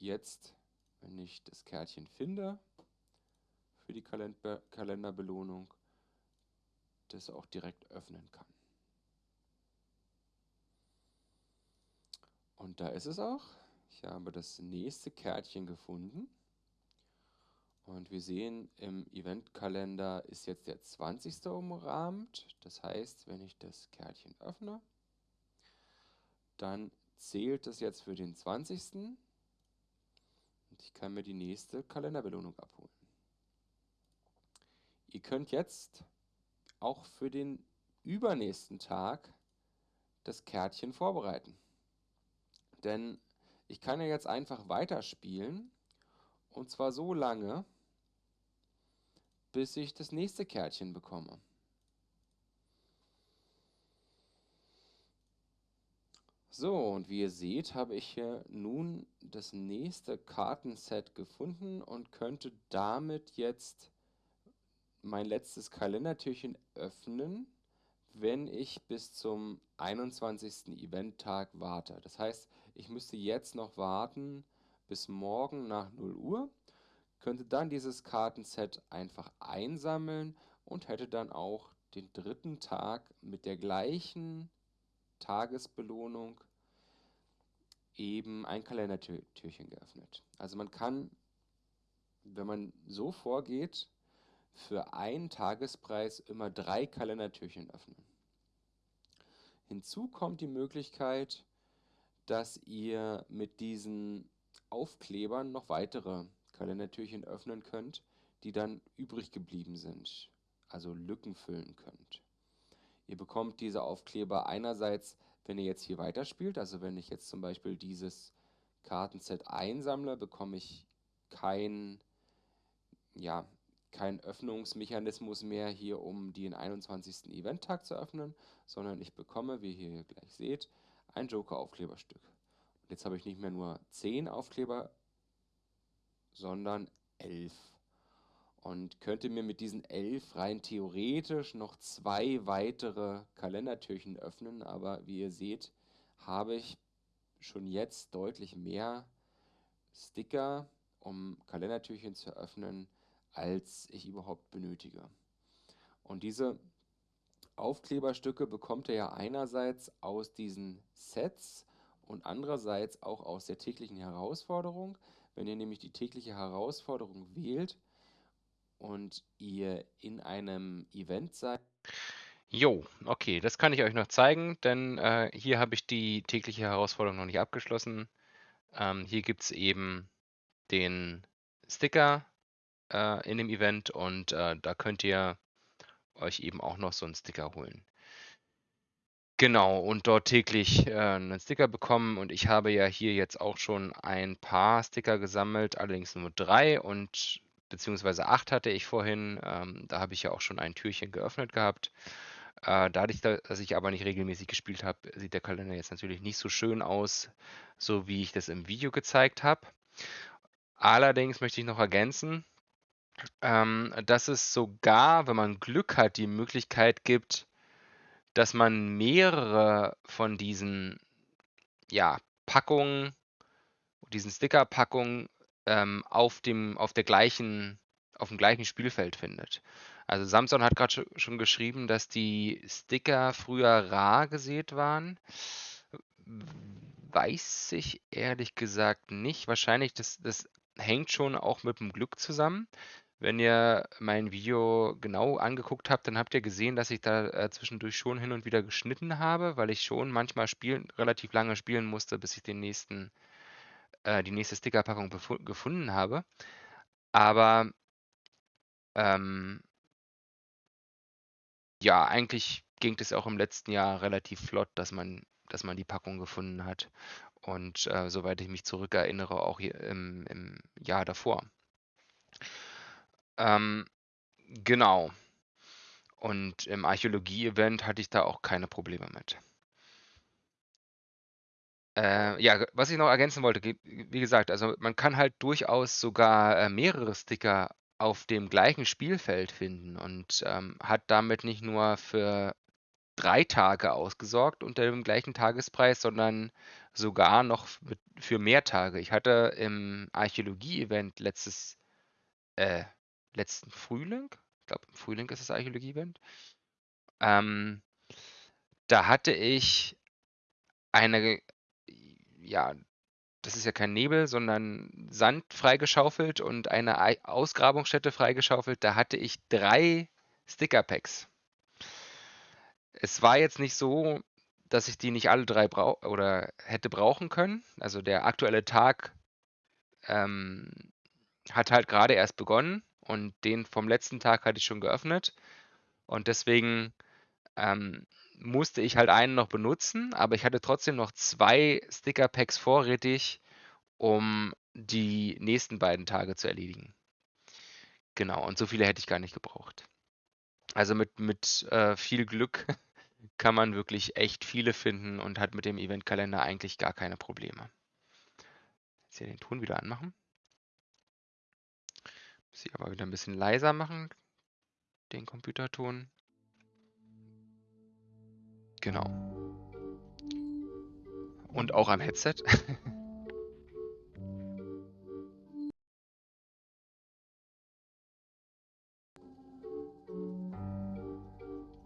jetzt, wenn ich das Kärtchen finde für die Kalender Kalenderbelohnung, das auch direkt öffnen kann. Und da ist es auch. Ich habe das nächste Kärtchen gefunden. Und wir sehen, im Eventkalender ist jetzt der 20. umrahmt. Das heißt, wenn ich das Kärtchen öffne, dann zählt es jetzt für den 20. Und ich kann mir die nächste Kalenderbelohnung abholen. Ihr könnt jetzt auch für den übernächsten Tag das Kärtchen vorbereiten. Denn ich kann ja jetzt einfach weiterspielen. Und zwar so lange, bis ich das nächste Kärtchen bekomme. So, und wie ihr seht, habe ich hier nun das nächste Kartenset gefunden und könnte damit jetzt mein letztes Kalendertürchen öffnen, wenn ich bis zum 21. Eventtag warte. Das heißt, ich müsste jetzt noch warten bis morgen nach 0 Uhr, könnte dann dieses Kartenset einfach einsammeln und hätte dann auch den dritten Tag mit der gleichen Tagesbelohnung eben ein Kalendertürchen geöffnet. Also man kann, wenn man so vorgeht, für einen Tagespreis immer drei Kalendertürchen öffnen. Hinzu kommt die Möglichkeit, dass ihr mit diesen Aufklebern noch weitere Kalendertürchen öffnen könnt, die dann übrig geblieben sind, also Lücken füllen könnt. Ihr bekommt diese Aufkleber einerseits wenn ihr jetzt hier weiterspielt, also wenn ich jetzt zum Beispiel dieses Kartenset einsammle, bekomme ich kein, ja, kein Öffnungsmechanismus mehr hier, um den 21. Eventtag zu öffnen, sondern ich bekomme, wie ihr hier gleich seht, ein Joker-Aufkleberstück. Und jetzt habe ich nicht mehr nur 10 Aufkleber, sondern 11 und könnte mir mit diesen elf rein theoretisch noch zwei weitere Kalendertürchen öffnen, aber wie ihr seht, habe ich schon jetzt deutlich mehr Sticker, um Kalendertürchen zu öffnen, als ich überhaupt benötige. Und diese Aufkleberstücke bekommt ihr ja einerseits aus diesen Sets und andererseits auch aus der täglichen Herausforderung. Wenn ihr nämlich die tägliche Herausforderung wählt und ihr in einem Event seid. Jo, okay, das kann ich euch noch zeigen, denn äh, hier habe ich die tägliche Herausforderung noch nicht abgeschlossen. Ähm, hier gibt es eben den Sticker äh, in dem Event und äh, da könnt ihr euch eben auch noch so einen Sticker holen. Genau, und dort täglich äh, einen Sticker bekommen. Und ich habe ja hier jetzt auch schon ein paar Sticker gesammelt, allerdings nur drei und beziehungsweise acht hatte ich vorhin. Ähm, da habe ich ja auch schon ein Türchen geöffnet gehabt. Äh, dadurch, dass ich aber nicht regelmäßig gespielt habe, sieht der Kalender jetzt natürlich nicht so schön aus, so wie ich das im Video gezeigt habe. Allerdings möchte ich noch ergänzen, ähm, dass es sogar, wenn man Glück hat, die Möglichkeit gibt, dass man mehrere von diesen, ja, Packungen, diesen Sticker-Packungen ähm, auf dem, auf der gleichen, auf dem gleichen Spielfeld findet. Also Samson hat gerade schon geschrieben, dass die Sticker früher rar gesät waren. Weiß ich ehrlich gesagt nicht. Wahrscheinlich, das, das hängt schon auch mit dem Glück zusammen. Wenn ihr mein Video genau angeguckt habt, dann habt ihr gesehen, dass ich da äh, zwischendurch schon hin und wieder geschnitten habe, weil ich schon manchmal spielen, relativ lange spielen musste, bis ich den nächsten, äh, die nächste Stickerpackung gefunden habe. Aber ähm, ja, eigentlich ging es auch im letzten Jahr relativ flott, dass man, dass man die Packung gefunden hat. Und äh, soweit ich mich zurückerinnere, auch hier im, im Jahr davor. Ähm, genau. Und im Archäologie-Event hatte ich da auch keine Probleme mit. Äh, ja, was ich noch ergänzen wollte, wie gesagt, also man kann halt durchaus sogar äh, mehrere Sticker auf dem gleichen Spielfeld finden und ähm, hat damit nicht nur für drei Tage ausgesorgt unter dem gleichen Tagespreis, sondern sogar noch mit, für mehr Tage. Ich hatte im Archäologie-Event letztes, äh, letzten Frühling, ich glaube im Frühling ist das Archäologie-Event, ähm, da hatte ich eine, ja, das ist ja kein Nebel, sondern Sand freigeschaufelt und eine Ausgrabungsstätte freigeschaufelt. Da hatte ich drei Sticker-Packs. Es war jetzt nicht so, dass ich die nicht alle drei brau oder hätte brauchen können. Also der aktuelle Tag ähm, hat halt gerade erst begonnen und den vom letzten Tag hatte ich schon geöffnet. Und deswegen ähm, musste ich halt einen noch benutzen, aber ich hatte trotzdem noch zwei Sticker-Packs vorrätig, um die nächsten beiden Tage zu erledigen. Genau, und so viele hätte ich gar nicht gebraucht. Also mit, mit äh, viel Glück kann man wirklich echt viele finden und hat mit dem Eventkalender eigentlich gar keine Probleme. Jetzt hier den Ton wieder anmachen. Muss ich aber wieder ein bisschen leiser machen, den Computerton. Genau. Und auch am Headset.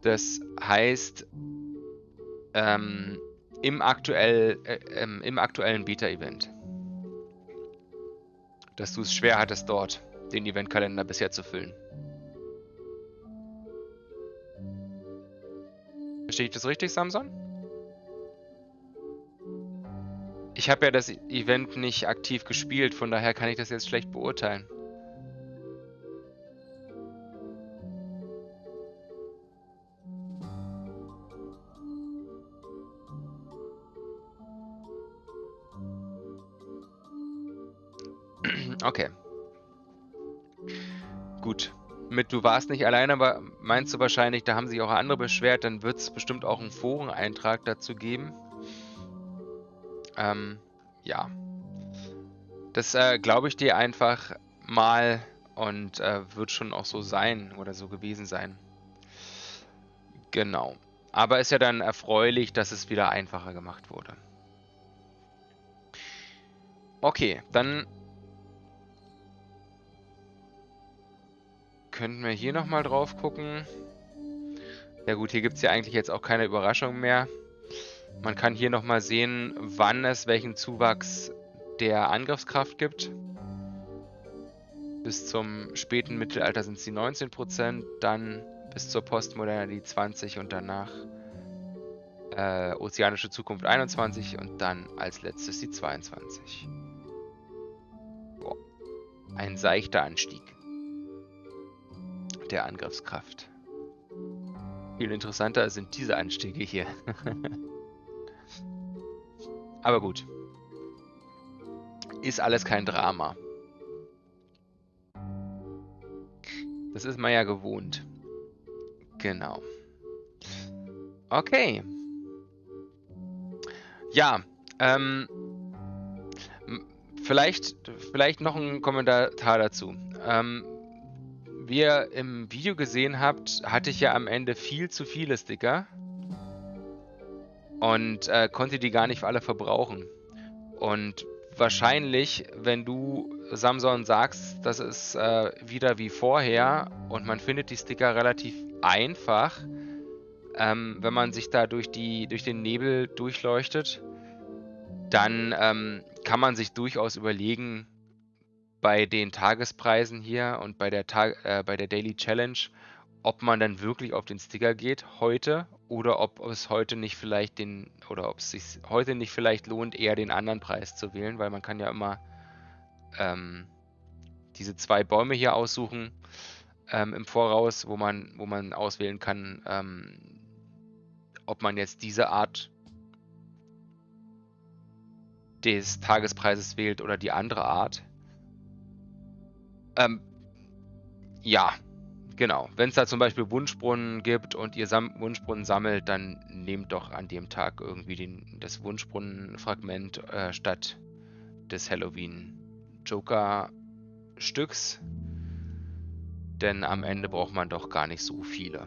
Das heißt, ähm, im, aktuell, äh, ähm, im aktuellen Beta-Event, dass du es schwer hattest dort den Eventkalender bisher zu füllen. Verstehe ich das richtig, Samson? Ich habe ja das Event nicht aktiv gespielt, von daher kann ich das jetzt schlecht beurteilen. Mit du warst nicht alleine, aber meinst du wahrscheinlich, da haben sich auch andere beschwert, dann wird es bestimmt auch einen Foreneintrag dazu geben. Ähm, ja. Das äh, glaube ich dir einfach mal und äh, wird schon auch so sein oder so gewesen sein. Genau. Aber ist ja dann erfreulich, dass es wieder einfacher gemacht wurde. Okay, dann könnten wir hier nochmal drauf gucken. Ja gut, hier gibt es ja eigentlich jetzt auch keine Überraschung mehr. Man kann hier nochmal sehen, wann es welchen Zuwachs der Angriffskraft gibt. Bis zum späten Mittelalter sind es die 19%, dann bis zur Postmoderne die 20 und danach äh, Ozeanische Zukunft 21% und dann als letztes die 22. Boah. Ein seichter Anstieg der Angriffskraft. Viel interessanter sind diese Anstiege hier. Aber gut. Ist alles kein Drama. Das ist man ja gewohnt. Genau. Okay. Ja, ähm, vielleicht, vielleicht noch ein Kommentar dazu. Ähm, wie ihr im Video gesehen habt, hatte ich ja am Ende viel zu viele Sticker und äh, konnte die gar nicht alle verbrauchen. Und wahrscheinlich, wenn du Samson sagst, das ist äh, wieder wie vorher und man findet die Sticker relativ einfach, ähm, wenn man sich da durch, die, durch den Nebel durchleuchtet, dann ähm, kann man sich durchaus überlegen, bei den Tagespreisen hier und bei der, Tag äh, bei der Daily Challenge, ob man dann wirklich auf den Sticker geht heute oder ob es heute nicht vielleicht den oder ob es sich heute nicht vielleicht lohnt, eher den anderen Preis zu wählen, weil man kann ja immer ähm, diese zwei Bäume hier aussuchen ähm, im Voraus, wo man, wo man auswählen kann, ähm, ob man jetzt diese Art des Tagespreises wählt oder die andere Art. Ähm, ja, genau. Wenn es da zum Beispiel Wunschbrunnen gibt und ihr Sam Wunschbrunnen sammelt, dann nehmt doch an dem Tag irgendwie den, das Wunschbrunnenfragment äh, statt des Halloween Joker Stücks. Denn am Ende braucht man doch gar nicht so viele.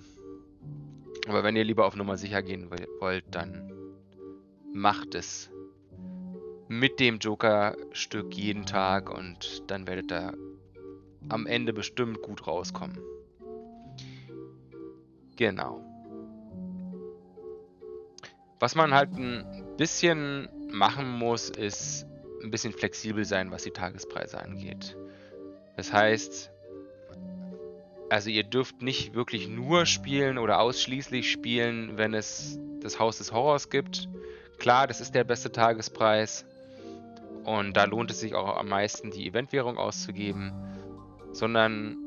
Aber wenn ihr lieber auf Nummer sicher gehen wollt, dann macht es mit dem Joker-Stück jeden Tag und dann werdet ihr am Ende bestimmt gut rauskommen. Genau. Was man halt ein bisschen machen muss, ist ein bisschen flexibel sein, was die Tagespreise angeht. Das heißt, also ihr dürft nicht wirklich nur spielen oder ausschließlich spielen, wenn es das Haus des Horrors gibt. Klar, das ist der beste Tagespreis und da lohnt es sich auch am meisten, die Eventwährung auszugeben, sondern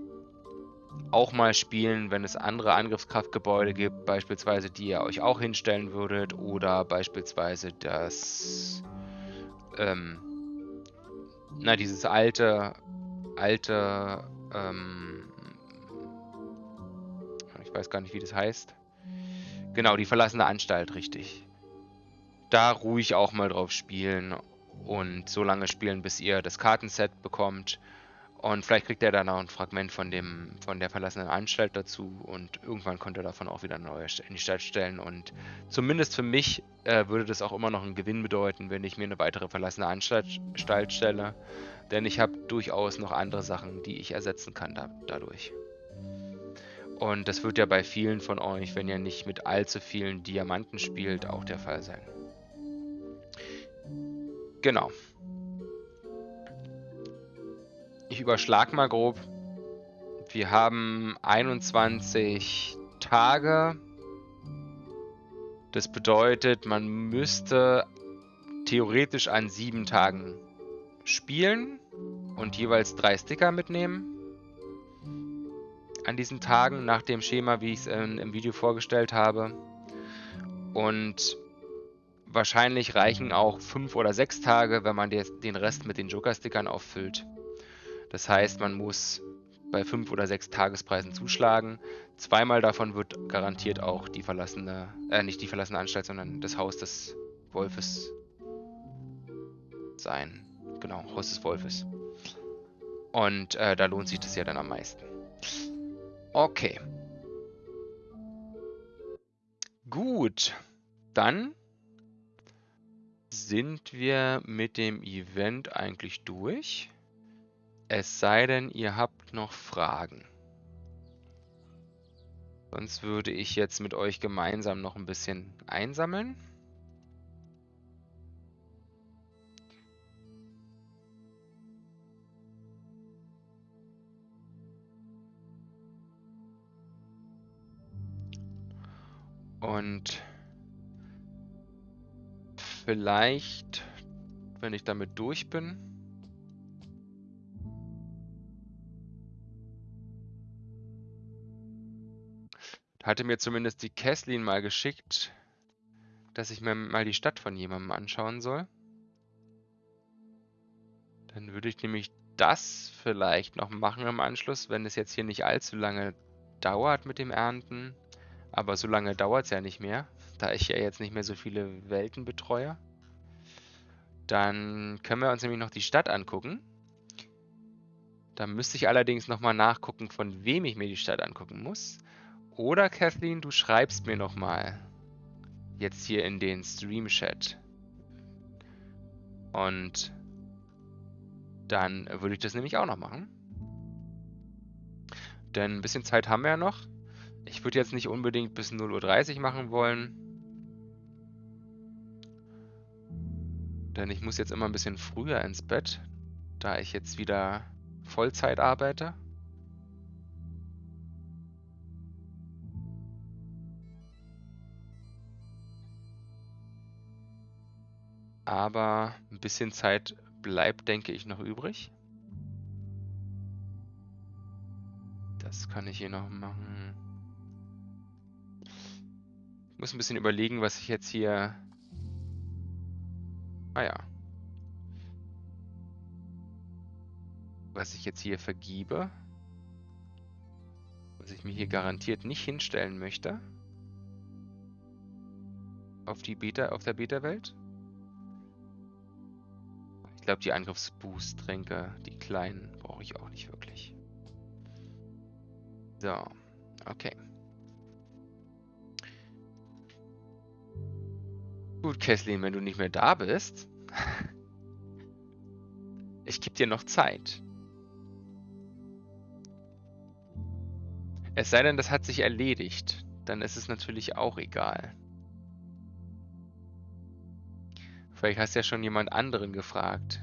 auch mal spielen, wenn es andere Angriffskraftgebäude gibt, beispielsweise die ihr euch auch hinstellen würdet oder beispielsweise das, ähm, na, dieses alte, alte, ähm, ich weiß gar nicht, wie das heißt. Genau, die verlassene Anstalt, richtig. Da ruhig auch mal drauf spielen und so lange spielen, bis ihr das Kartenset bekommt und vielleicht kriegt er dann noch ein Fragment von dem, von der verlassenen Anstalt dazu und irgendwann konnte er davon auch wieder eine neue in die Stadt stellen. Und zumindest für mich äh, würde das auch immer noch einen Gewinn bedeuten, wenn ich mir eine weitere verlassene Anstalt stelle. Denn ich habe durchaus noch andere Sachen, die ich ersetzen kann da, dadurch. Und das wird ja bei vielen von euch, wenn ihr nicht mit allzu vielen Diamanten spielt, auch der Fall sein. Genau. Ich überschlag mal grob. Wir haben 21 Tage. Das bedeutet, man müsste theoretisch an sieben Tagen spielen und jeweils drei Sticker mitnehmen. An diesen Tagen nach dem Schema, wie ich es im Video vorgestellt habe. Und wahrscheinlich reichen auch fünf oder sechs Tage, wenn man den Rest mit den Joker-Stickern auffüllt. Das heißt, man muss bei fünf oder sechs Tagespreisen zuschlagen. Zweimal davon wird garantiert auch die verlassene, äh, nicht die verlassene Anstalt, sondern das Haus des Wolfes sein. Genau, Haus des Wolfes. Und äh, da lohnt sich das ja dann am meisten. Okay. Gut. Dann sind wir mit dem Event eigentlich durch. Es sei denn, ihr habt noch Fragen. Sonst würde ich jetzt mit euch gemeinsam noch ein bisschen einsammeln. Und vielleicht, wenn ich damit durch bin, hatte mir zumindest die Kesslin mal geschickt, dass ich mir mal die Stadt von jemandem anschauen soll. Dann würde ich nämlich das vielleicht noch machen im Anschluss, wenn es jetzt hier nicht allzu lange dauert mit dem Ernten. Aber so lange dauert es ja nicht mehr, da ich ja jetzt nicht mehr so viele Welten betreue. Dann können wir uns nämlich noch die Stadt angucken. Da müsste ich allerdings nochmal nachgucken, von wem ich mir die Stadt angucken muss. Oder Kathleen, du schreibst mir nochmal. Jetzt hier in den Stream-Chat. Und dann würde ich das nämlich auch noch machen. Denn ein bisschen Zeit haben wir ja noch. Ich würde jetzt nicht unbedingt bis 0.30 Uhr machen wollen. Denn ich muss jetzt immer ein bisschen früher ins Bett, da ich jetzt wieder Vollzeit arbeite. Aber ein bisschen Zeit bleibt, denke ich, noch übrig. Das kann ich hier noch machen. Ich muss ein bisschen überlegen, was ich jetzt hier... Ah ja. Was ich jetzt hier vergiebe. Was ich mir hier garantiert nicht hinstellen möchte. Auf die Beta, auf der Beta-Welt glaube, die Angriffsboost-Tränke, die kleinen, brauche ich auch nicht wirklich. So, okay. Gut, Kesslin, wenn du nicht mehr da bist, ich gebe dir noch Zeit. Es sei denn, das hat sich erledigt, dann ist es natürlich auch egal. Vielleicht hast du ja schon jemand anderen gefragt.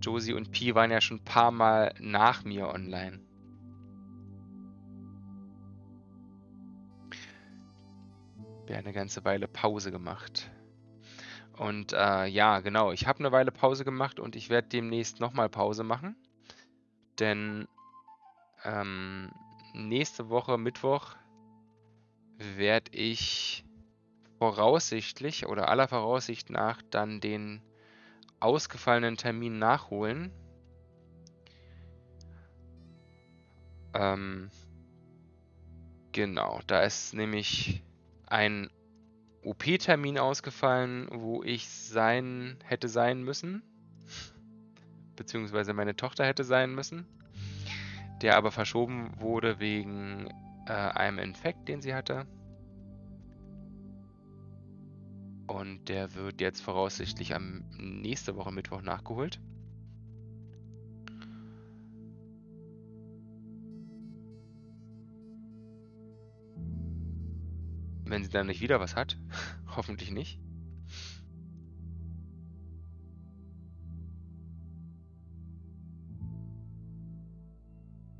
Josie und Pi waren ja schon ein paar Mal nach mir online. Wir haben eine ganze Weile Pause gemacht. Und äh, ja, genau, ich habe eine Weile Pause gemacht und ich werde demnächst nochmal Pause machen. Denn ähm, nächste Woche, Mittwoch, werde ich voraussichtlich oder aller Voraussicht nach dann den ausgefallenen Termin nachholen. Ähm, genau, da ist nämlich ein OP-Termin ausgefallen, wo ich sein hätte sein müssen, beziehungsweise meine Tochter hätte sein müssen, der aber verschoben wurde wegen äh, einem Infekt, den sie hatte. Und der wird jetzt voraussichtlich am nächste Woche Mittwoch nachgeholt. Wenn sie dann nicht wieder was hat. Hoffentlich nicht.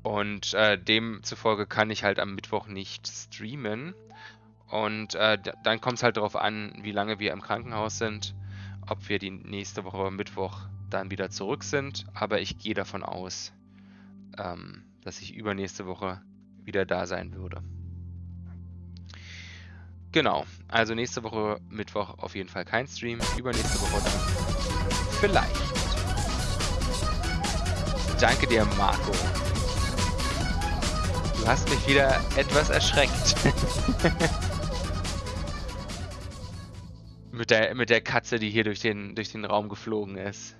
Und äh, demzufolge kann ich halt am Mittwoch nicht streamen. Und äh, dann kommt es halt darauf an, wie lange wir im Krankenhaus sind, ob wir die nächste Woche Mittwoch dann wieder zurück sind. Aber ich gehe davon aus, ähm, dass ich übernächste Woche wieder da sein würde. Genau, also nächste Woche Mittwoch auf jeden Fall kein Stream, übernächste Woche dann vielleicht. Danke dir, Marco. Du hast mich wieder etwas erschreckt. Mit der, mit der Katze, die hier durch den, durch den Raum geflogen ist.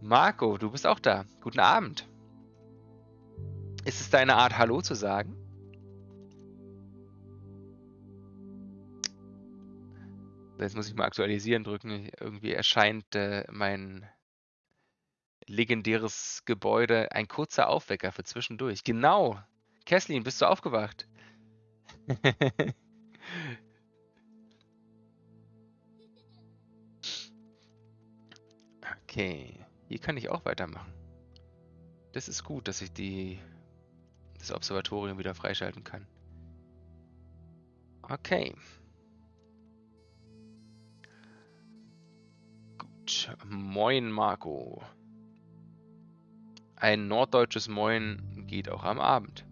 Marco, du bist auch da. Guten Abend. Ist es deine Art, Hallo zu sagen? Jetzt muss ich mal aktualisieren drücken. Irgendwie erscheint äh, mein legendäres Gebäude ein kurzer Aufwecker für zwischendurch. Genau. Kesslin, bist du aufgewacht? Okay, hier kann ich auch weitermachen. Das ist gut, dass ich die, das Observatorium wieder freischalten kann. Okay. Gut. Moin, Marco. Ein norddeutsches Moin geht auch am Abend.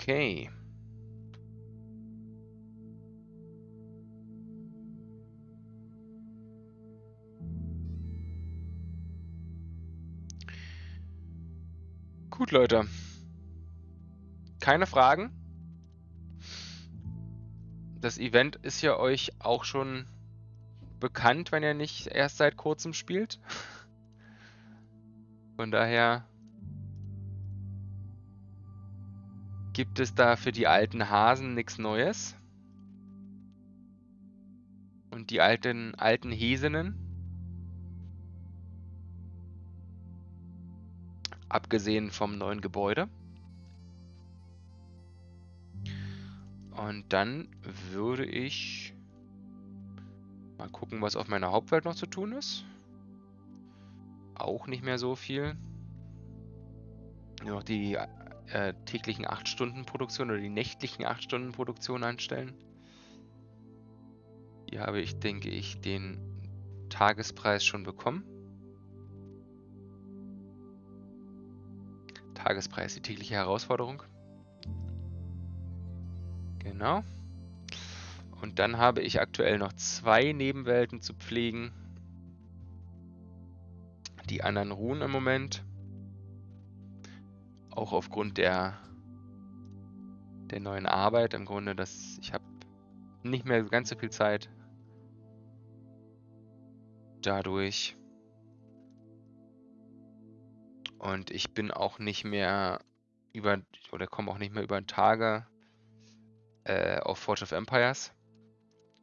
Okay. Gut, Leute. Keine Fragen? Das Event ist ja euch auch schon bekannt, wenn ihr nicht erst seit kurzem spielt. Von daher gibt es da für die alten Hasen nichts Neues. Und die alten, alten Häsinnen abgesehen vom neuen Gebäude. Und dann würde ich mal gucken, was auf meiner Hauptwelt noch zu tun ist. Auch nicht mehr so viel. Nur noch die äh, täglichen 8-Stunden-Produktion oder die nächtlichen 8-Stunden-Produktion anstellen. Hier habe ich, denke ich, den Tagespreis schon bekommen. Tagespreis, die tägliche Herausforderung. Genau. Und dann habe ich aktuell noch zwei Nebenwelten zu pflegen. Die anderen ruhen im Moment. Auch aufgrund der, der neuen Arbeit. Im Grunde, dass ich habe nicht mehr ganz so viel Zeit. Dadurch und ich bin auch nicht mehr über, oder komme auch nicht mehr über Tage äh, auf Forge of Empires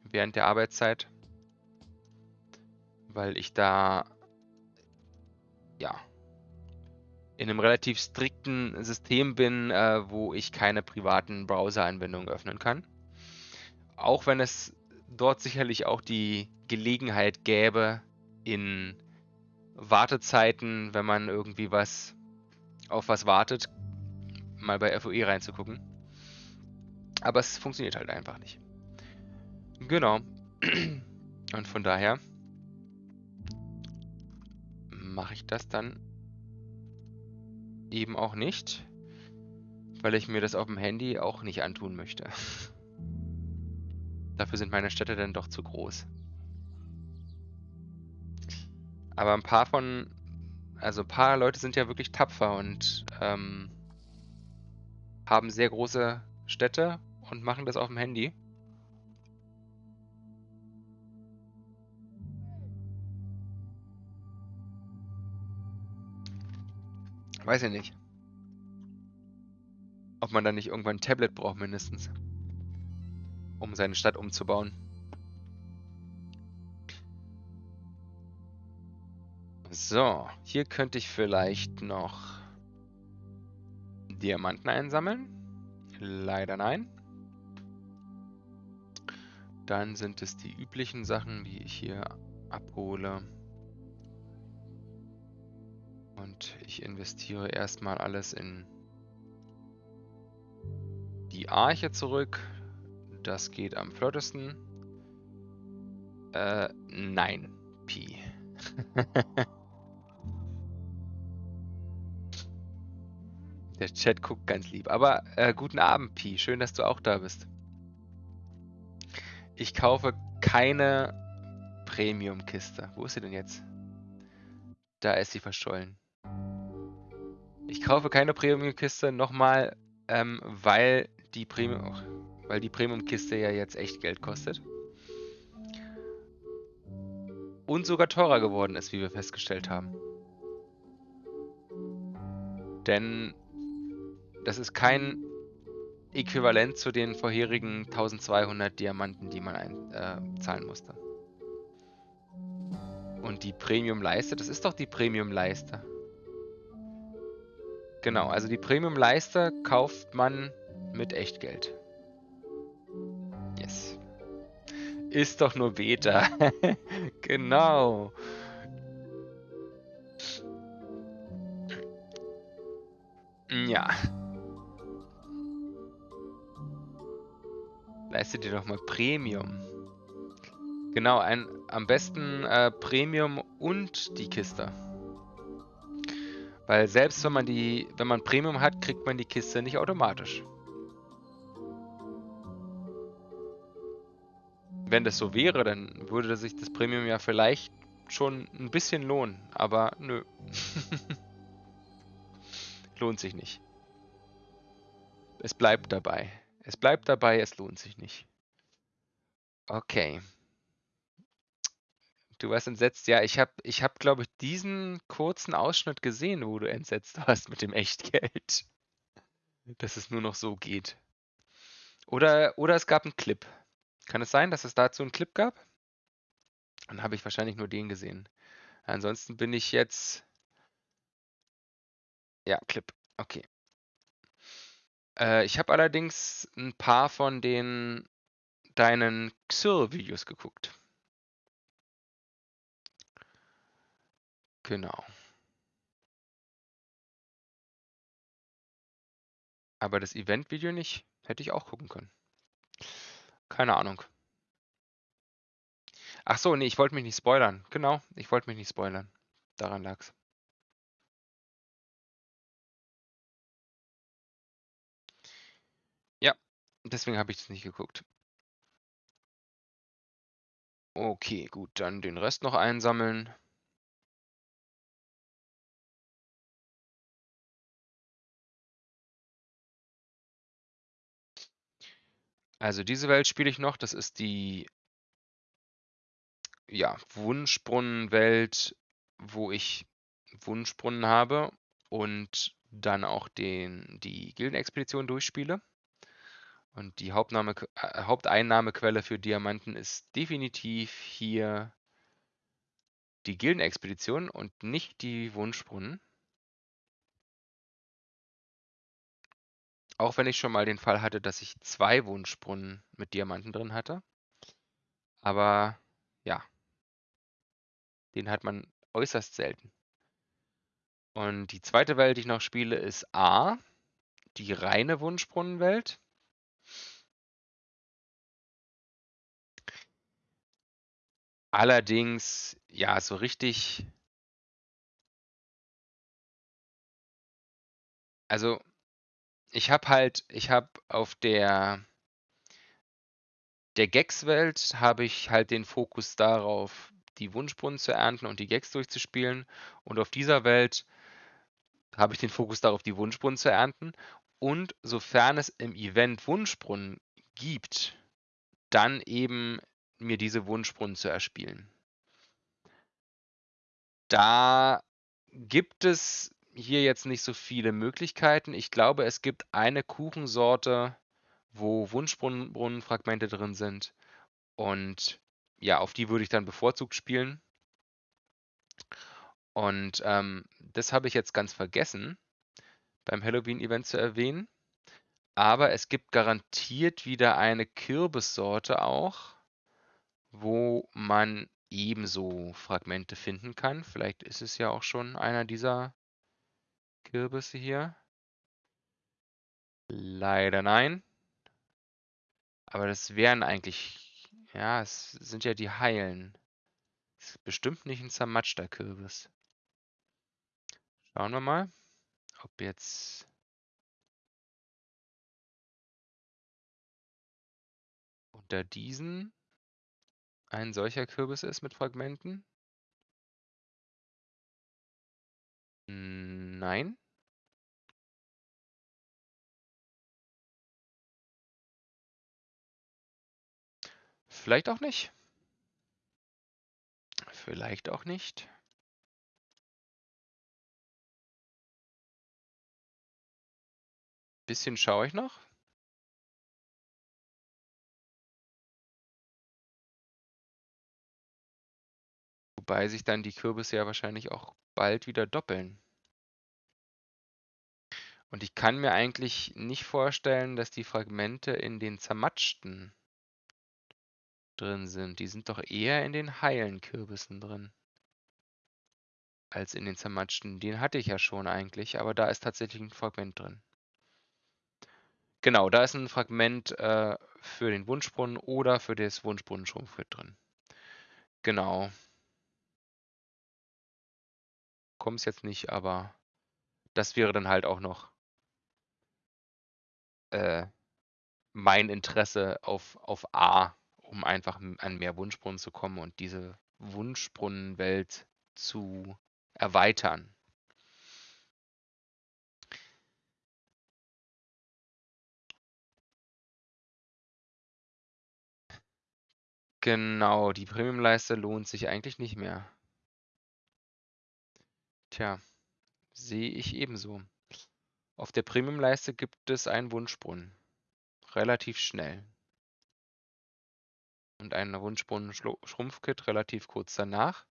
während der Arbeitszeit. Weil ich da, ja, in einem relativ strikten System bin, äh, wo ich keine privaten Browser-Anwendungen öffnen kann. Auch wenn es dort sicherlich auch die Gelegenheit gäbe, in Wartezeiten, wenn man irgendwie was auf was wartet, mal bei FOE reinzugucken. Aber es funktioniert halt einfach nicht. Genau. Und von daher mache ich das dann eben auch nicht, weil ich mir das auf dem Handy auch nicht antun möchte. Dafür sind meine Städte dann doch zu groß. Aber ein paar von, also ein paar Leute sind ja wirklich tapfer und ähm, haben sehr große Städte und machen das auf dem Handy. Weiß ich nicht. Ob man dann nicht irgendwann ein Tablet braucht mindestens. Um seine Stadt umzubauen. So, hier könnte ich vielleicht noch Diamanten einsammeln. Leider nein. Dann sind es die üblichen Sachen, die ich hier abhole. Und ich investiere erstmal alles in die Arche zurück. Das geht am flottesten. Äh, nein, Pi. Der Chat guckt ganz lieb. Aber äh, guten Abend, Pi. Schön, dass du auch da bist. Ich kaufe keine Premium-Kiste. Wo ist sie denn jetzt? Da ist sie verschollen. Ich kaufe keine Premium-Kiste nochmal, ähm, weil die Premium, weil die Premium-Kiste ja jetzt echt Geld kostet. Und sogar teurer geworden ist, wie wir festgestellt haben. Denn das ist kein Äquivalent zu den vorherigen 1200 Diamanten, die man einzahlen äh, musste. Und die Premium-Leiste, das ist doch die Premium-Leiste. Genau, also die Premium-Leiste kauft man mit Echtgeld. Yes. Ist doch nur Beta. genau. Ja. Leistet dir doch mal Premium. Genau, ein, am besten äh, Premium und die Kiste. Weil selbst wenn man die, wenn man Premium hat, kriegt man die Kiste nicht automatisch. Wenn das so wäre, dann würde sich das Premium ja vielleicht schon ein bisschen lohnen. Aber nö. lohnt sich nicht. Es bleibt dabei. Es bleibt dabei, es lohnt sich nicht. Okay. Du warst entsetzt. Ja, ich habe, ich hab, glaube ich, diesen kurzen Ausschnitt gesehen, wo du entsetzt warst mit dem Echtgeld. Dass es nur noch so geht. Oder, oder es gab einen Clip. Kann es sein, dass es dazu einen Clip gab? Dann habe ich wahrscheinlich nur den gesehen. Ansonsten bin ich jetzt... Ja, Clip. Okay. Äh, ich habe allerdings ein paar von den deinen Xur-Videos geguckt. Genau. Aber das Event-Video nicht. Hätte ich auch gucken können. Keine Ahnung. Ach so, nee, ich wollte mich nicht spoilern. Genau, ich wollte mich nicht spoilern. Daran lag's. Ja, deswegen habe ich das nicht geguckt. Okay, gut, dann den Rest noch einsammeln. Also diese Welt spiele ich noch. Das ist die ja, Wunschbrunnenwelt, wo ich Wunschbrunnen habe und dann auch den, die Gildenexpedition durchspiele. Und die Hauptnahme, äh, Haupteinnahmequelle für Diamanten ist definitiv hier die Gildenexpedition und nicht die Wunschbrunnen. Auch wenn ich schon mal den Fall hatte, dass ich zwei Wunschbrunnen mit Diamanten drin hatte. Aber ja, den hat man äußerst selten. Und die zweite Welt, die ich noch spiele, ist A, die reine Wunschbrunnenwelt. Allerdings, ja, so richtig. Also, ich habe halt, ich habe auf der der Gex-Welt habe ich halt den Fokus darauf, die Wunschbrunnen zu ernten und die Gags durchzuspielen. Und auf dieser Welt habe ich den Fokus darauf, die Wunschbrunnen zu ernten. Und sofern es im Event Wunschbrunnen gibt, dann eben mir diese Wunschbrunnen zu erspielen. Da gibt es hier jetzt nicht so viele Möglichkeiten. Ich glaube, es gibt eine Kuchensorte, wo Wunschbrunnenfragmente drin sind. Und ja, auf die würde ich dann bevorzugt spielen. Und ähm, das habe ich jetzt ganz vergessen beim Halloween-Event zu erwähnen. Aber es gibt garantiert wieder eine Kürbissorte auch, wo man ebenso Fragmente finden kann. Vielleicht ist es ja auch schon einer dieser Kürbisse hier. Leider nein. Aber das wären eigentlich ja, es sind ja die Heilen. Ist bestimmt nicht ein zermatschter Kürbis. Schauen wir mal, ob jetzt unter diesen ein solcher Kürbis ist mit Fragmenten. Nein. Vielleicht auch nicht. Vielleicht auch nicht. Bisschen schaue ich noch. Wobei sich dann die Kürbisse ja wahrscheinlich auch bald wieder doppeln. Und ich kann mir eigentlich nicht vorstellen, dass die Fragmente in den zermatschten drin sind. Die sind doch eher in den heilen Kürbissen drin. als in den zermatschten. Den hatte ich ja schon eigentlich, aber da ist tatsächlich ein Fragment drin. Genau, da ist ein Fragment äh, für den Wunschbrunnen oder für das Wunschbrunnen-Schrumpfkit drin. Genau. Kommt es jetzt nicht, aber das wäre dann halt auch noch äh, mein Interesse auf, auf A, um einfach an mehr Wunschbrunnen zu kommen und diese Wunschbrunnenwelt zu erweitern. Genau, die Premium-Leiste lohnt sich eigentlich nicht mehr. Tja, sehe ich ebenso. Auf der Premium-Leiste gibt es einen Wunschbrunnen. Relativ schnell. Und einen Wunschbrunnen-Schrumpfkit relativ kurz danach.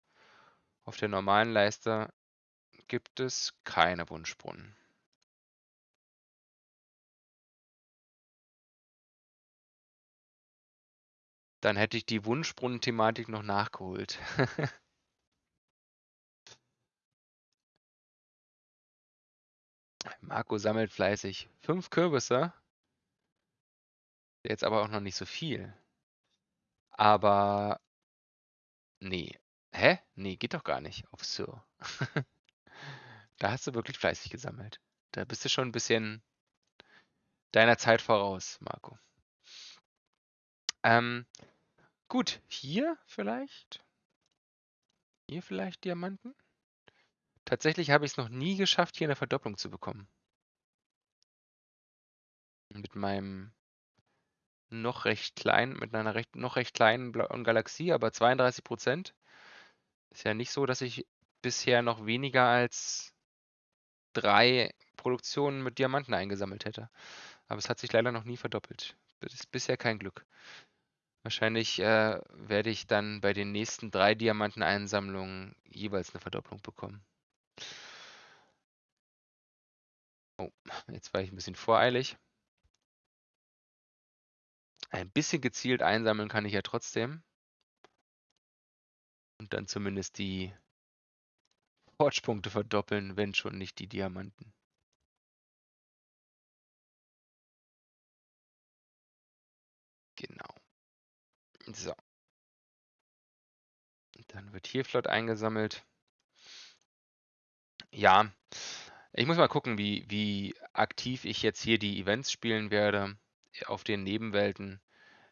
Auf der normalen Leiste gibt es keine Wunschbrunnen. Dann hätte ich die Wunschbrunnen-Thematik noch nachgeholt. Marco sammelt fleißig. Fünf Kürbisse. Jetzt aber auch noch nicht so viel. Aber nee. Hä? Nee, geht doch gar nicht auf Sir. da hast du wirklich fleißig gesammelt. Da bist du schon ein bisschen deiner Zeit voraus, Marco. Ähm, Gut, hier vielleicht? Hier vielleicht Diamanten? Tatsächlich habe ich es noch nie geschafft, hier eine Verdopplung zu bekommen. Mit meinem noch recht kleinen, mit einer recht, noch recht kleinen blauen Galaxie, aber 32 Prozent. Ist ja nicht so, dass ich bisher noch weniger als drei Produktionen mit Diamanten eingesammelt hätte. Aber es hat sich leider noch nie verdoppelt. Das ist bisher kein Glück. Wahrscheinlich äh, werde ich dann bei den nächsten drei Diamanteneinsammlungen jeweils eine Verdopplung bekommen. Oh, jetzt war ich ein bisschen voreilig. Ein bisschen gezielt einsammeln kann ich ja trotzdem. Und dann zumindest die Forge-Punkte verdoppeln, wenn schon nicht die Diamanten. Genau. So. Dann wird hier flott eingesammelt. Ja, ich muss mal gucken, wie, wie aktiv ich jetzt hier die Events spielen werde auf den Nebenwelten.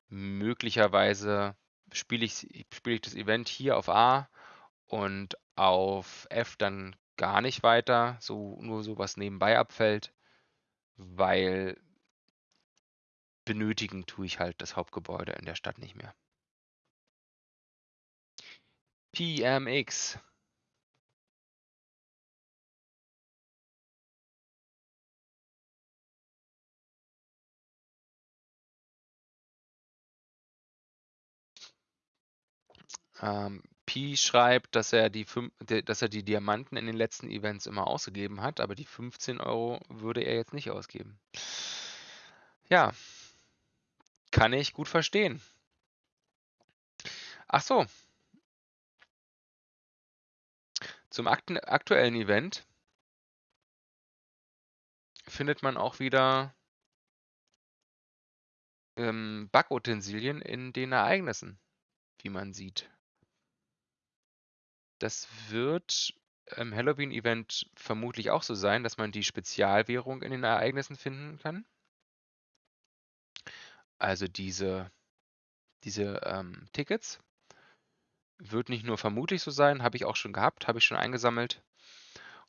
Möglicherweise spiele ich, spiele ich das Event hier auf A und auf F dann gar nicht weiter, so nur so was nebenbei abfällt, weil benötigen tue ich halt das Hauptgebäude in der Stadt nicht mehr. PMX Ähm, Pi schreibt, dass er, die dass er die Diamanten in den letzten Events immer ausgegeben hat, aber die 15 Euro würde er jetzt nicht ausgeben. Ja, kann ich gut verstehen. Ach so. Zum aktuellen Event findet man auch wieder ähm, Backutensilien in den Ereignissen, wie man sieht. Das wird im Halloween-Event vermutlich auch so sein, dass man die Spezialwährung in den Ereignissen finden kann. Also diese, diese ähm, Tickets. Wird nicht nur vermutlich so sein, habe ich auch schon gehabt, habe ich schon eingesammelt.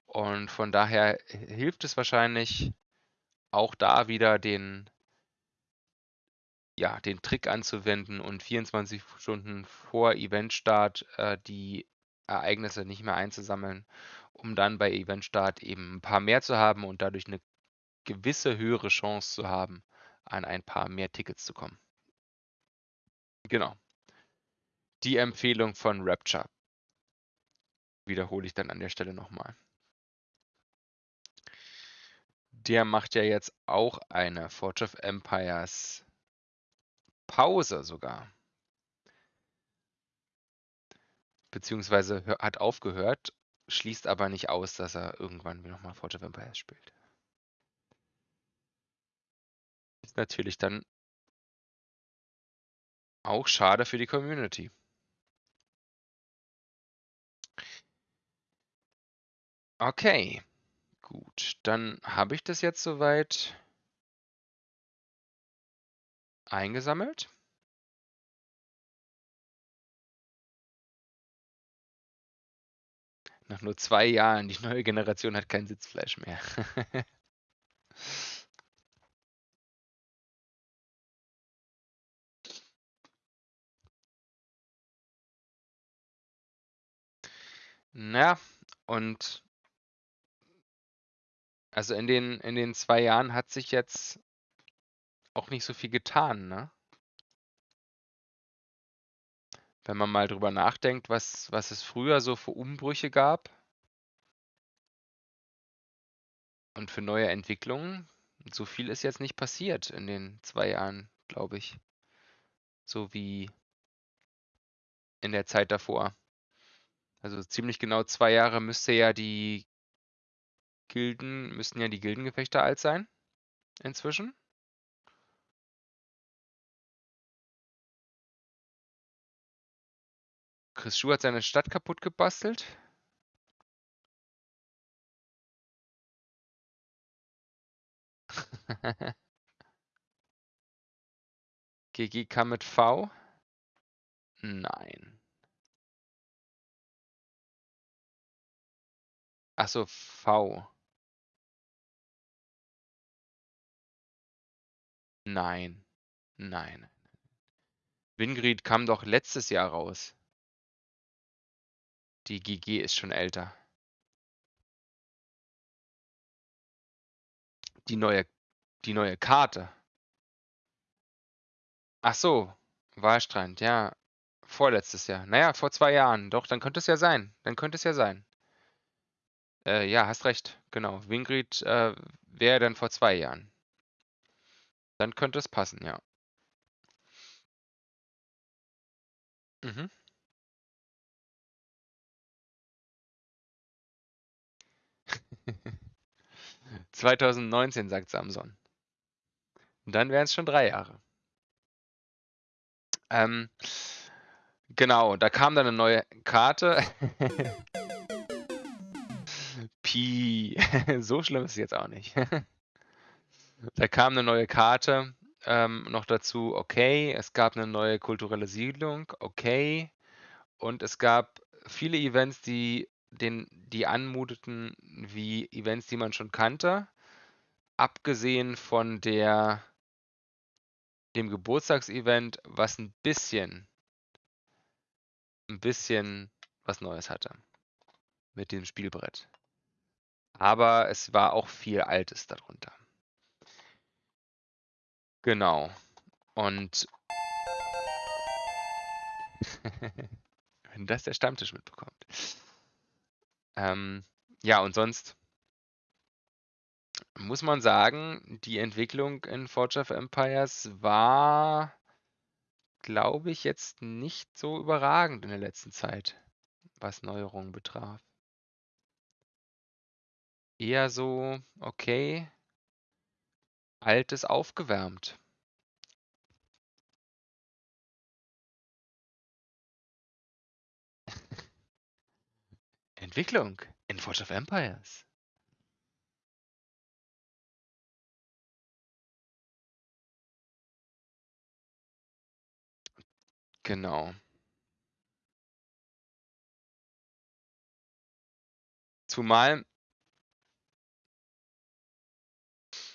Und von daher hilft es wahrscheinlich auch da wieder den, ja, den Trick anzuwenden und 24 Stunden vor Eventstart äh, die Ereignisse nicht mehr einzusammeln, um dann bei Eventstart eben ein paar mehr zu haben und dadurch eine gewisse höhere Chance zu haben, an ein paar mehr Tickets zu kommen. Genau. Die Empfehlung von Rapture wiederhole ich dann an der Stelle nochmal. Der macht ja jetzt auch eine Forge of Empires Pause sogar. Beziehungsweise hat aufgehört, schließt aber nicht aus, dass er irgendwann nochmal Forge of Empires spielt. Ist natürlich dann auch schade für die Community. Okay, gut. Dann habe ich das jetzt soweit eingesammelt. Nach nur zwei Jahren, die neue Generation hat kein Sitzfleisch mehr. Na, und also in den, in den zwei Jahren hat sich jetzt auch nicht so viel getan, ne? Wenn man mal drüber nachdenkt, was, was es früher so für Umbrüche gab und für neue Entwicklungen, so viel ist jetzt nicht passiert in den zwei Jahren, glaube ich. So wie in der Zeit davor. Also ziemlich genau zwei Jahre müsste ja die Gilden, müssten ja die Gildengefechte alt sein. Inzwischen. Chris Schuh hat seine Stadt kaputt gebastelt. GG kam mit V? Nein. Achso, V. Nein. Nein. Wingrid kam doch letztes Jahr raus. Die GG ist schon älter. Die neue, die neue Karte. Ach so, Wahlstrand, ja. Vorletztes Jahr. Naja, vor zwei Jahren. Doch, dann könnte es ja sein. Dann könnte es ja sein. Äh, ja, hast recht. Genau. Wingrid äh, wäre dann vor zwei Jahren. Dann könnte es passen, ja. Mhm. 2019, sagt Samson. Und dann wären es schon drei Jahre. Ähm, genau, da kam dann eine neue Karte. Pi, so schlimm ist es jetzt auch nicht. da kam eine neue Karte ähm, noch dazu, okay. Es gab eine neue kulturelle Siedlung, okay. Und es gab viele Events, die den, die anmuteten wie Events, die man schon kannte, abgesehen von der, dem Geburtstagsevent, was ein bisschen, ein bisschen was Neues hatte mit dem Spielbrett. Aber es war auch viel Altes darunter. Genau. Und wenn das der Stammtisch mitbekommt. Ähm, ja, und sonst muss man sagen, die Entwicklung in Forge of Empires war, glaube ich, jetzt nicht so überragend in der letzten Zeit, was Neuerungen betraf. Eher so, okay, altes aufgewärmt. Entwicklung in Forge of Empires. Genau. Zumal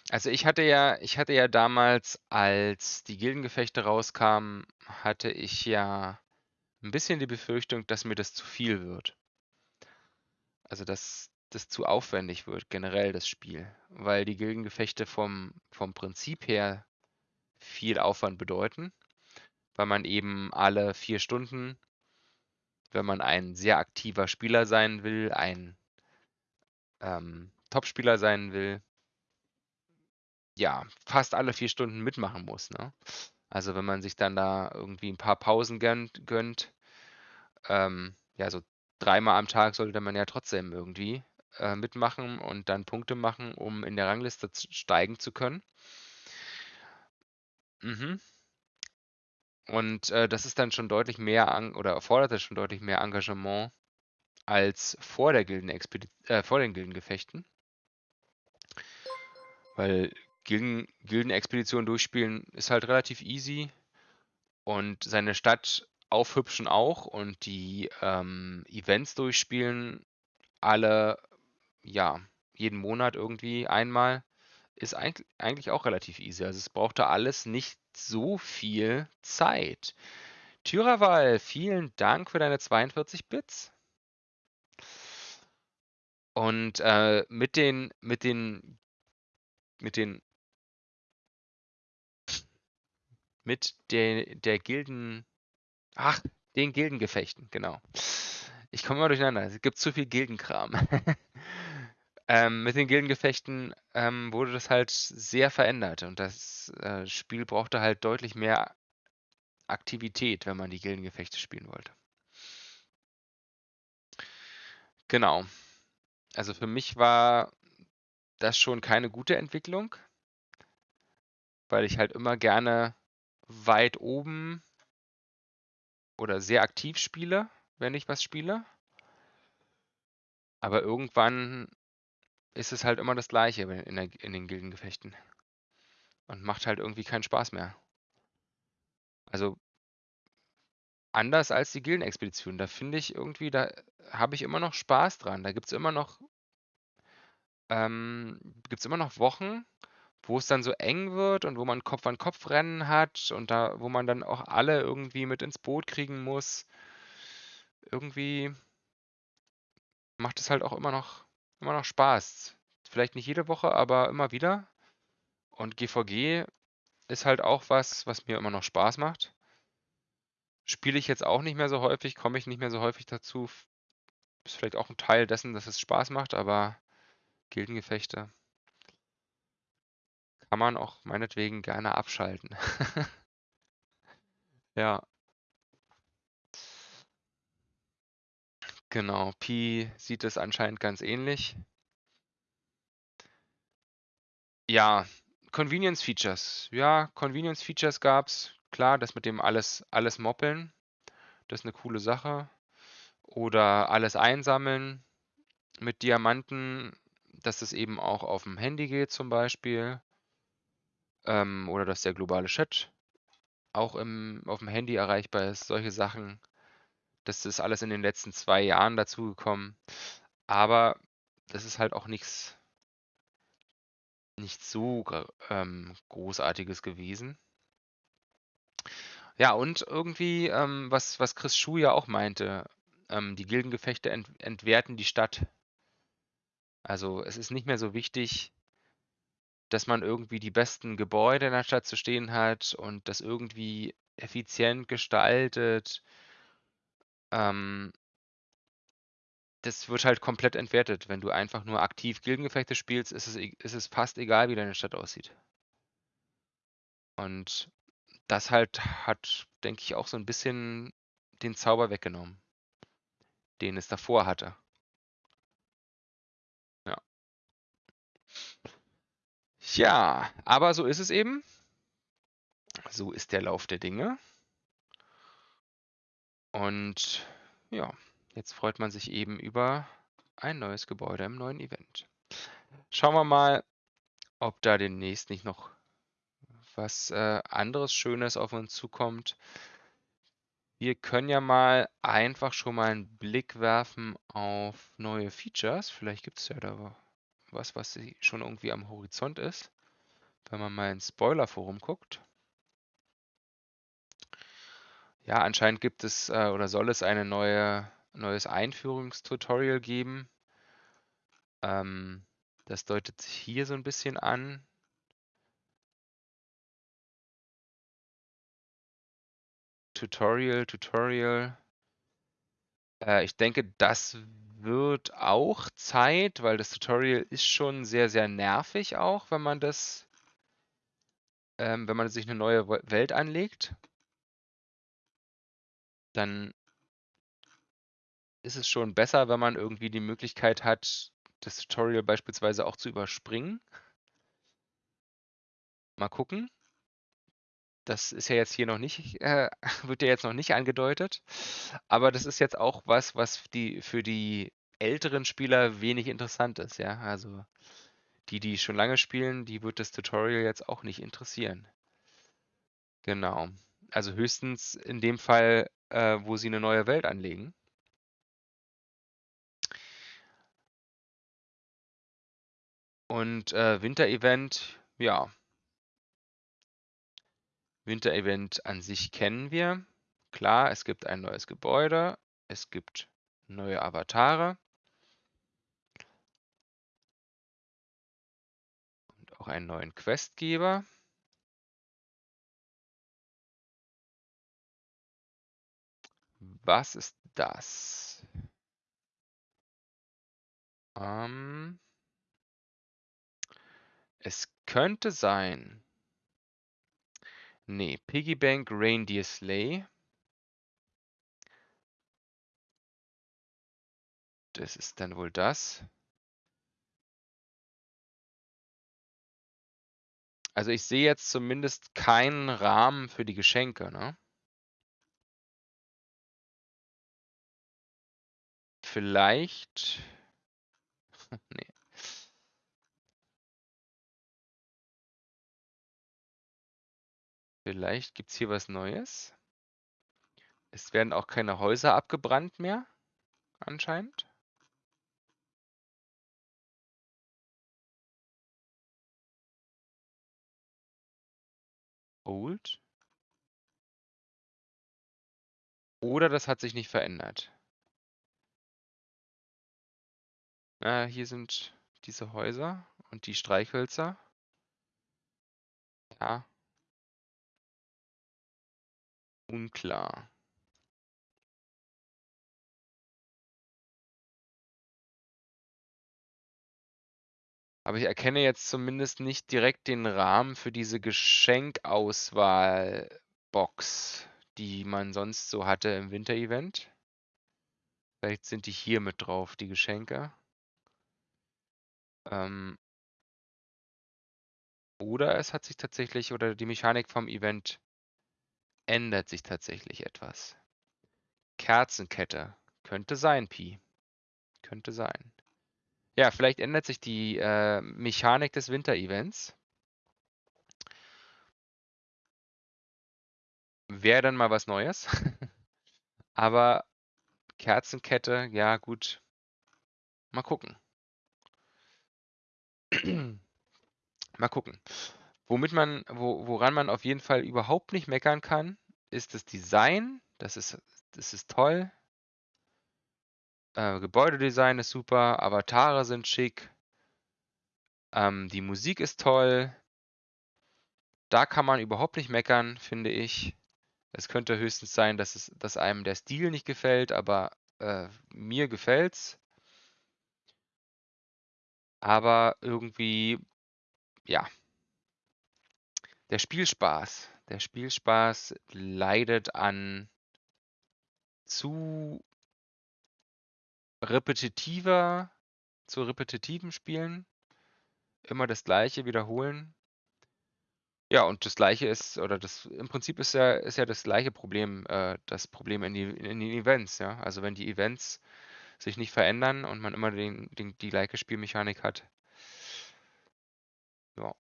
also ich hatte ja ich hatte ja damals, als die Gildengefechte rauskamen, hatte ich ja ein bisschen die Befürchtung, dass mir das zu viel wird. Also, dass das zu aufwendig wird, generell das Spiel, weil die Gildengefechte vom vom Prinzip her viel Aufwand bedeuten, weil man eben alle vier Stunden, wenn man ein sehr aktiver Spieler sein will, ein ähm, Topspieler sein will ja, fast alle vier Stunden mitmachen muss, ne? Also, wenn man sich dann da irgendwie ein paar Pausen gönnt gönnt, ähm, ja, so dreimal am Tag sollte man ja trotzdem irgendwie äh, mitmachen und dann Punkte machen, um in der Rangliste steigen zu können. Mhm. Und äh, das ist dann schon deutlich mehr an, oder erfordert schon deutlich mehr Engagement als vor der Gildenexpedi äh, vor den Gildengefechten. Weil Gilden, Gildenexpedition durchspielen ist halt relativ easy und seine Stadt aufhübschen auch und die ähm, Events durchspielen alle, ja, jeden Monat irgendwie einmal, ist eigentlich, auch relativ easy. Also es brauchte alles nicht so viel Zeit. Tyraval, vielen Dank für deine 42 Bits. Und äh, mit den, mit den, mit den, mit der, der Gilden, ach, den Gildengefechten, genau. Ich komme immer durcheinander. Es gibt zu viel Gildenkram. ähm, mit den Gildengefechten ähm, wurde das halt sehr verändert und das äh, Spiel brauchte halt deutlich mehr Aktivität, wenn man die Gildengefechte spielen wollte. Genau. Also für mich war das schon keine gute Entwicklung, weil ich halt immer gerne weit oben oder sehr aktiv spiele, wenn ich was spiele. Aber irgendwann ist es halt immer das Gleiche in, der, in den Gildengefechten. Und macht halt irgendwie keinen Spaß mehr. Also anders als die Gildenexpedition. Da finde ich irgendwie, da habe ich immer noch Spaß dran. Da gibt es immer noch, ähm, gibt's immer noch Wochen, wo es dann so eng wird und wo man Kopf an Kopf rennen hat und da, wo man dann auch alle irgendwie mit ins Boot kriegen muss. Irgendwie macht es halt auch immer noch, immer noch Spaß. Vielleicht nicht jede Woche, aber immer wieder. Und GVG ist halt auch was, was mir immer noch Spaß macht. Spiele ich jetzt auch nicht mehr so häufig, komme ich nicht mehr so häufig dazu. Ist vielleicht auch ein Teil dessen, dass es Spaß macht, aber Gildengefechte kann man auch meinetwegen gerne abschalten. ja. Genau, Pi sieht es anscheinend ganz ähnlich. Ja, Convenience Features. Ja, Convenience Features gab's. Klar, das mit dem alles, alles moppeln, das ist eine coole Sache. Oder alles einsammeln mit Diamanten, dass das eben auch auf dem Handy geht zum Beispiel. Ähm, oder dass der globale Chat auch im, auf dem Handy erreichbar ist. Solche Sachen. Das ist alles in den letzten zwei Jahren dazugekommen. Aber das ist halt auch nichts nicht so ähm, Großartiges gewesen. Ja, und irgendwie, ähm, was, was Chris Schuh ja auch meinte, ähm, die Gildengefechte ent entwerten die Stadt. Also es ist nicht mehr so wichtig, dass man irgendwie die besten Gebäude in der Stadt zu stehen hat und das irgendwie effizient gestaltet. Ähm, das wird halt komplett entwertet. Wenn du einfach nur aktiv Gildengefechte spielst, ist es, e, ist es fast egal, wie deine Stadt aussieht. Und das halt hat, denke ich, auch so ein bisschen den Zauber weggenommen, den es davor hatte. Ja, aber so ist es eben. So ist der Lauf der Dinge. Und ja, jetzt freut man sich eben über ein neues Gebäude im neuen Event. Schauen wir mal, ob da demnächst nicht noch was äh, anderes Schönes auf uns zukommt. Wir können ja mal einfach schon mal einen Blick werfen auf neue Features. Vielleicht gibt es ja da was, was schon irgendwie am Horizont ist. Wenn man mal ins Spoiler-Forum guckt. Ja, anscheinend gibt es äh, oder soll es ein neue, neues Einführungstutorial geben. Ähm, das deutet sich hier so ein bisschen an. Tutorial, Tutorial. Äh, ich denke, das wird auch Zeit, weil das Tutorial ist schon sehr, sehr nervig auch, wenn man das, ähm, wenn man sich eine neue Welt anlegt. Dann ist es schon besser, wenn man irgendwie die Möglichkeit hat, das Tutorial beispielsweise auch zu überspringen. Mal gucken. Das ist ja jetzt hier noch nicht, äh, wird ja jetzt noch nicht angedeutet. Aber das ist jetzt auch was, was die, für die älteren Spieler wenig interessant ist, ja. Also die, die schon lange spielen, die wird das Tutorial jetzt auch nicht interessieren. Genau. Also höchstens in dem Fall, äh, wo sie eine neue Welt anlegen. Und äh, Winter-Event, ja. Winter-Event an sich kennen wir. Klar, es gibt ein neues Gebäude, es gibt neue Avatare. Und auch einen neuen Questgeber. Was ist das? Ähm, es könnte sein. Nee, Piggybank Reindeer Sleigh. Das ist dann wohl das. Also ich sehe jetzt zumindest keinen Rahmen für die Geschenke, ne? Vielleicht. nee. Vielleicht gibt es hier was Neues. Es werden auch keine Häuser abgebrannt mehr, anscheinend. Old. Oder das hat sich nicht verändert. Äh, hier sind diese Häuser und die Streichhölzer. Ja. Unklar. Aber ich erkenne jetzt zumindest nicht direkt den Rahmen für diese Geschenkauswahl-Box, die man sonst so hatte im Winter-Event. Vielleicht sind die hier mit drauf, die Geschenke. Ähm, oder es hat sich tatsächlich, oder die Mechanik vom Event ändert sich tatsächlich etwas. Kerzenkette. Könnte sein, Pi. Könnte sein. Ja, vielleicht ändert sich die äh, Mechanik des Winter-Events. Wäre dann mal was Neues. Aber Kerzenkette, ja gut. Mal gucken. Mal gucken. Womit man, wo, woran man auf jeden Fall überhaupt nicht meckern kann, ist das Design. Das ist, das ist toll. Äh, Gebäudedesign ist super, Avatare sind schick. Ähm, die Musik ist toll. Da kann man überhaupt nicht meckern, finde ich. Es könnte höchstens sein, dass, es, dass einem der Stil nicht gefällt, aber äh, mir gefällt's. Aber irgendwie, ja. Der Spielspaß. Der Spielspaß leidet an zu repetitiver, zu repetitiven Spielen. Immer das Gleiche wiederholen. Ja, und das Gleiche ist, oder das im Prinzip ist ja, ist ja das gleiche Problem, äh, das Problem in, die, in den Events, ja. Also wenn die Events sich nicht verändern und man immer den, den, die gleiche Spielmechanik hat. Ja.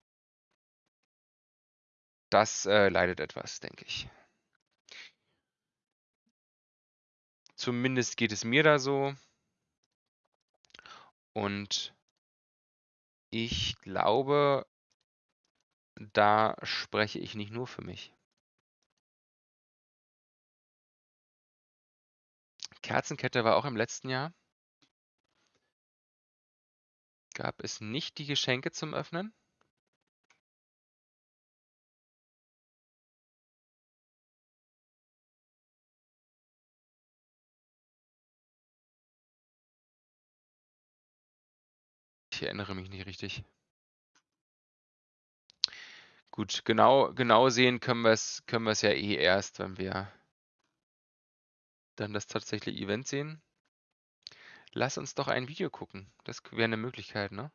Das äh, leidet etwas, denke ich. Zumindest geht es mir da so. Und ich glaube, da spreche ich nicht nur für mich. Kerzenkette war auch im letzten Jahr. Gab es nicht die Geschenke zum Öffnen? Ich erinnere mich nicht richtig. Gut, genau, genau sehen können wir es können ja eh erst, wenn wir dann das tatsächliche Event sehen. lass uns doch ein Video gucken. Das wäre eine Möglichkeit, ne?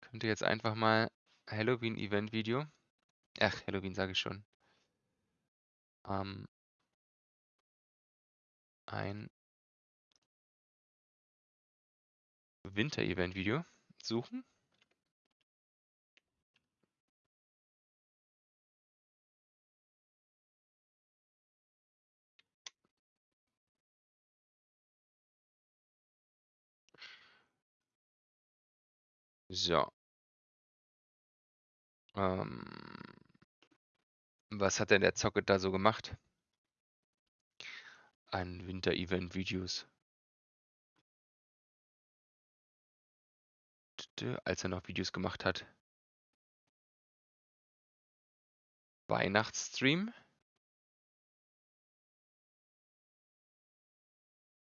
Könnte jetzt einfach mal Halloween-Event-Video. Ach, Halloween sage ich schon. Ähm, ein Winter-Event-Video suchen. So. Ähm, was hat denn der Zocke da so gemacht? An Winter-Event-Videos. Als er noch Videos gemacht hat. Weihnachtsstream.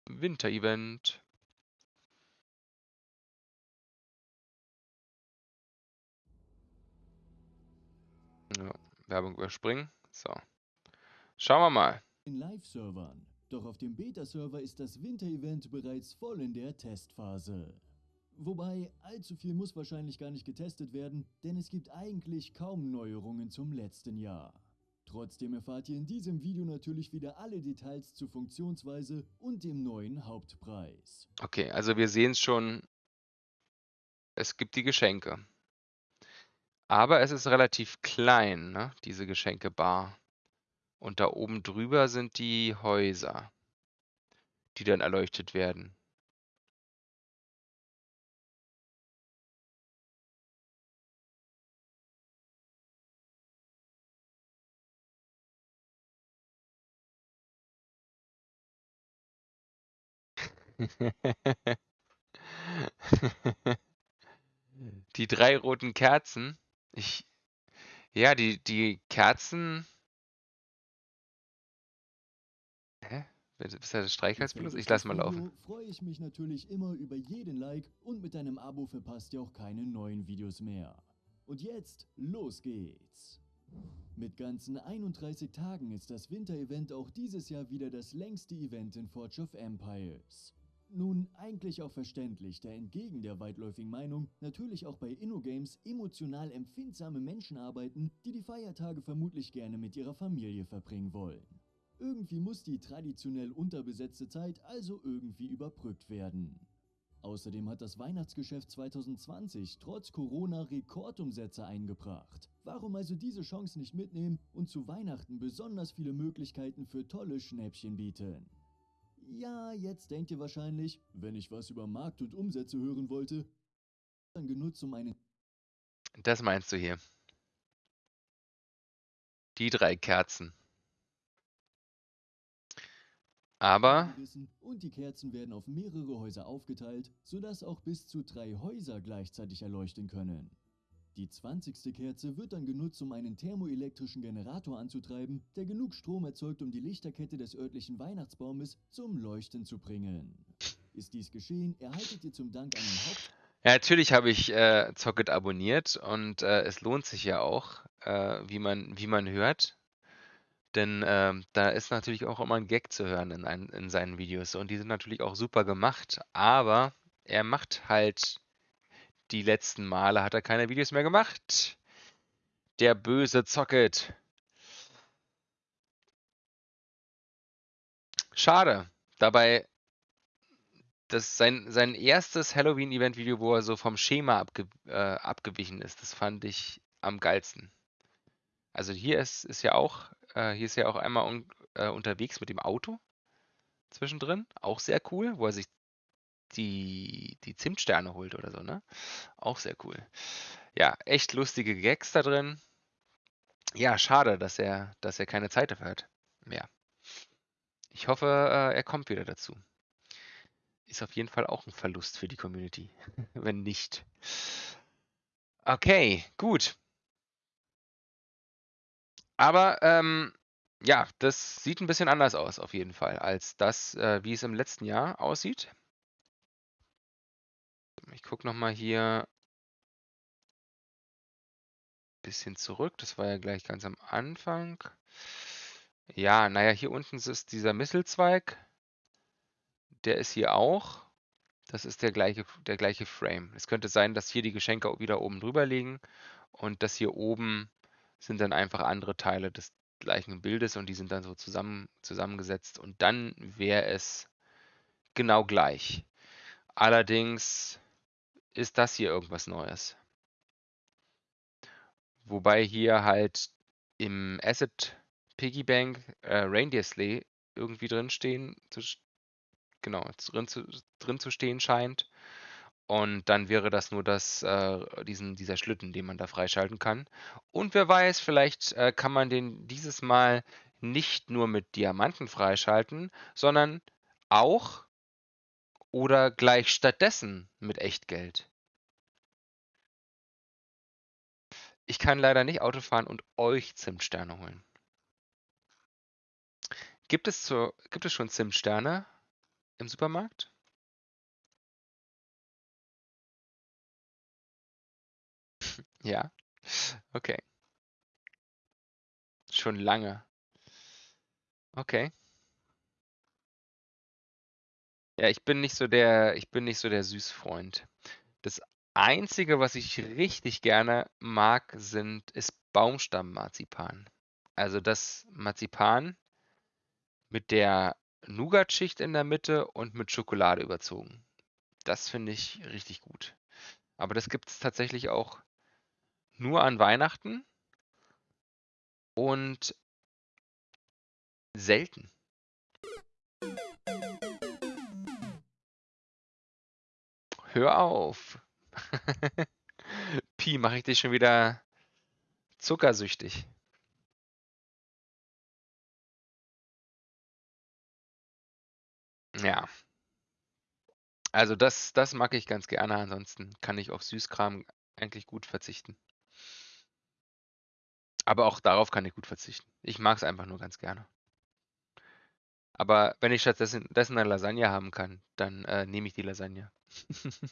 Winter-Event. Ja, Werbung überspringen. So. Schauen wir mal. In Live-Servern. Doch auf dem Beta-Server ist das Winter-Event bereits voll in der Testphase. Wobei, allzu viel muss wahrscheinlich gar nicht getestet werden, denn es gibt eigentlich kaum Neuerungen zum letzten Jahr. Trotzdem erfahrt ihr in diesem Video natürlich wieder alle Details zur Funktionsweise und dem neuen Hauptpreis. Okay, also wir sehen es schon. Es gibt die Geschenke. Aber es ist relativ klein, ne, diese Geschenkebar. Und da oben drüber sind die Häuser, die dann erleuchtet werden. Die drei roten Kerzen. Ich ja, die die Kerzen Hä? Ist das Gefällt Streichholzbenutzer? euch Ich lasse das mal laufen. Freue ich mich natürlich immer über jeden Like und mit deinem Abo verpasst ihr auch keine neuen Videos mehr. Und jetzt, los geht's! Mit ganzen 31 Tagen ist das Winter-Event auch dieses Jahr wieder das längste Event in Forge of Empires. Nun, eigentlich auch verständlich, da entgegen der weitläufigen Meinung natürlich auch bei InnoGames emotional empfindsame Menschen arbeiten, die die Feiertage vermutlich gerne mit ihrer Familie verbringen wollen. Irgendwie muss die traditionell unterbesetzte Zeit also irgendwie überbrückt werden. Außerdem hat das Weihnachtsgeschäft 2020 trotz Corona Rekordumsätze eingebracht. Warum also diese Chance nicht mitnehmen und zu Weihnachten besonders viele Möglichkeiten für tolle Schnäppchen bieten? Ja, jetzt denkt ihr wahrscheinlich, wenn ich was über Markt und Umsätze hören wollte, dann genutzt, um einen Das meinst du hier. Die drei Kerzen. Aber und die Kerzen werden auf mehrere Häuser aufgeteilt, sodass auch bis zu drei Häuser gleichzeitig erleuchten können. Die 20. Kerze wird dann genutzt, um einen thermoelektrischen Generator anzutreiben, der genug Strom erzeugt, um die Lichterkette des örtlichen Weihnachtsbaumes zum Leuchten zu bringen. Ist dies geschehen, erhaltet ihr zum Dank einen Haupt ja, natürlich habe ich äh, Zocket abonniert und äh, es lohnt sich ja auch, äh, wie man, wie man hört. Denn ähm, da ist natürlich auch immer ein Gag zu hören in, ein, in seinen Videos. Und die sind natürlich auch super gemacht. Aber er macht halt die letzten Male hat er keine Videos mehr gemacht. Der böse Zocket. Schade. Dabei, das sein, sein erstes Halloween-Event-Video, wo er so vom Schema abge, äh, abgewichen ist, das fand ich am geilsten. Also hier ist, ist ja auch, äh, hier ist ja auch einmal un, äh, unterwegs mit dem Auto zwischendrin. Auch sehr cool, wo er sich die, die Zimtsterne holt oder so, ne? Auch sehr cool. Ja, echt lustige Gags da drin. Ja, schade, dass er, dass er keine Zeit dafür hat. Mehr. Ich hoffe, äh, er kommt wieder dazu. Ist auf jeden Fall auch ein Verlust für die Community. Wenn nicht. Okay, gut. Aber ähm, ja, das sieht ein bisschen anders aus auf jeden Fall, als das, äh, wie es im letzten Jahr aussieht. Ich gucke nochmal hier bisschen zurück. Das war ja gleich ganz am Anfang. Ja, naja, hier unten ist dieser Misselzweig. Der ist hier auch. Das ist der gleiche, der gleiche Frame. Es könnte sein, dass hier die Geschenke wieder oben drüber liegen und das hier oben sind dann einfach andere Teile des gleichen Bildes und die sind dann so zusammen, zusammengesetzt und dann wäre es genau gleich. Allerdings ist das hier irgendwas Neues. Wobei hier halt im Asset Piggy Bank äh, Reindeer Sleigh irgendwie drin stehen, zu, genau, drin zu, drin zu stehen scheint. Und dann wäre das nur das, äh, diesen, dieser Schlitten, den man da freischalten kann. Und wer weiß, vielleicht äh, kann man den dieses Mal nicht nur mit Diamanten freischalten, sondern auch oder gleich stattdessen mit Echtgeld. Ich kann leider nicht Auto fahren und euch Zimtsterne holen. Gibt es, zur, gibt es schon Zimtsterne im Supermarkt? Ja, okay. Schon lange. Okay. Ja, ich bin nicht so der, ich bin nicht so der Süßfreund. Das Einzige, was ich richtig gerne mag, sind, ist Baumstammmarzipan. Also das Marzipan mit der Nougat-Schicht in der Mitte und mit Schokolade überzogen. Das finde ich richtig gut. Aber das gibt es tatsächlich auch nur an Weihnachten und selten. Hör auf. Pi, mache ich dich schon wieder zuckersüchtig. Ja. Also das, das mag ich ganz gerne. Ansonsten kann ich auf Süßkram eigentlich gut verzichten. Aber auch darauf kann ich gut verzichten. Ich mag es einfach nur ganz gerne. Aber wenn ich stattdessen dessen eine Lasagne haben kann, dann äh, nehme ich die Lasagne.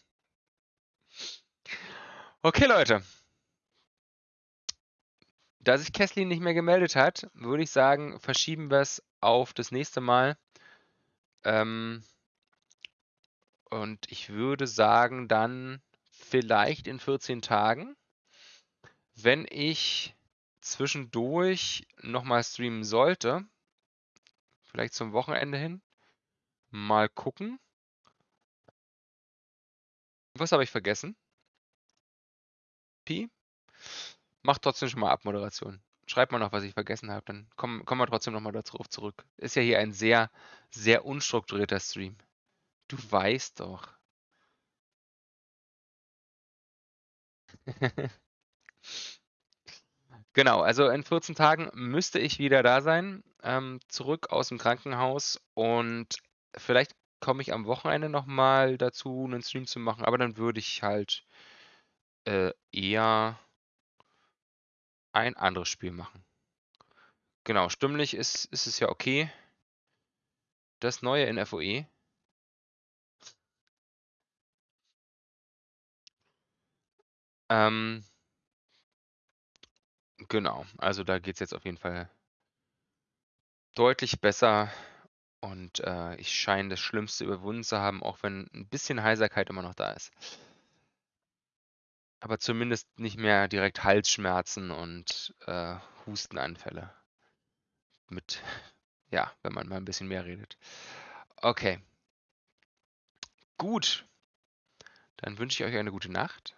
okay, Leute. Da sich Kesslin nicht mehr gemeldet hat, würde ich sagen, verschieben wir es auf das nächste Mal. Ähm, und ich würde sagen, dann vielleicht in 14 Tagen, wenn ich zwischendurch nochmal streamen sollte, vielleicht zum Wochenende hin, mal gucken. Was habe ich vergessen? Pi? Mach trotzdem schon mal Abmoderation. Schreibt mal noch, was ich vergessen habe, dann kommen, kommen wir trotzdem nochmal darauf zurück. Ist ja hier ein sehr, sehr unstrukturierter Stream. Du weißt doch. Genau, also in 14 Tagen müsste ich wieder da sein, ähm, zurück aus dem Krankenhaus und vielleicht komme ich am Wochenende nochmal dazu, einen Stream zu machen, aber dann würde ich halt äh, eher ein anderes Spiel machen. Genau, stimmlich ist, ist es ja okay. Das Neue in FOE. Ähm, Genau, also da geht es jetzt auf jeden Fall deutlich besser und äh, ich scheine das Schlimmste überwunden zu haben, auch wenn ein bisschen Heiserkeit immer noch da ist. Aber zumindest nicht mehr direkt Halsschmerzen und äh, Hustenanfälle. Mit, ja, wenn man mal ein bisschen mehr redet. Okay. Gut. Dann wünsche ich euch eine gute Nacht.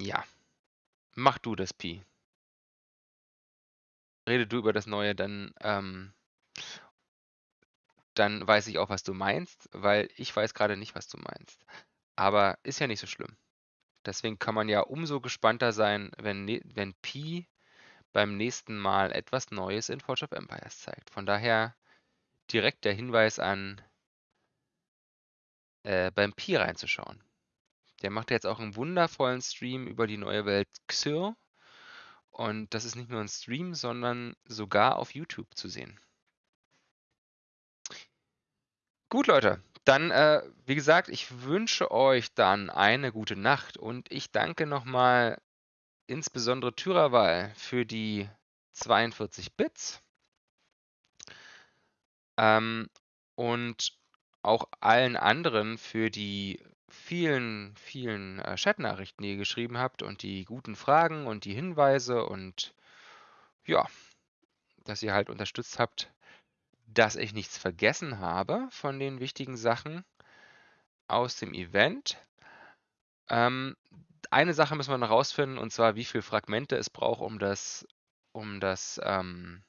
Ja. Mach du das, Pi. Rede du über das Neue, dann, ähm, dann weiß ich auch, was du meinst, weil ich weiß gerade nicht, was du meinst. Aber ist ja nicht so schlimm. Deswegen kann man ja umso gespannter sein, wenn, ne, wenn Pi beim nächsten Mal etwas Neues in Forge of Empires zeigt. Von daher direkt der Hinweis an, äh, beim Pi reinzuschauen. Der macht jetzt auch einen wundervollen Stream über die neue Welt Xyr. Und das ist nicht nur ein Stream, sondern sogar auf YouTube zu sehen. Gut, Leute. Dann, äh, wie gesagt, ich wünsche euch dann eine gute Nacht und ich danke nochmal insbesondere Tyraval für die 42 Bits. Ähm, und auch allen anderen für die vielen, vielen äh, Chatnachrichten, die ihr geschrieben habt und die guten Fragen und die Hinweise und ja, dass ihr halt unterstützt habt, dass ich nichts vergessen habe von den wichtigen Sachen aus dem Event. Ähm, eine Sache müssen wir noch rausfinden, und zwar, wie viele Fragmente es braucht, um das, um das, ähm,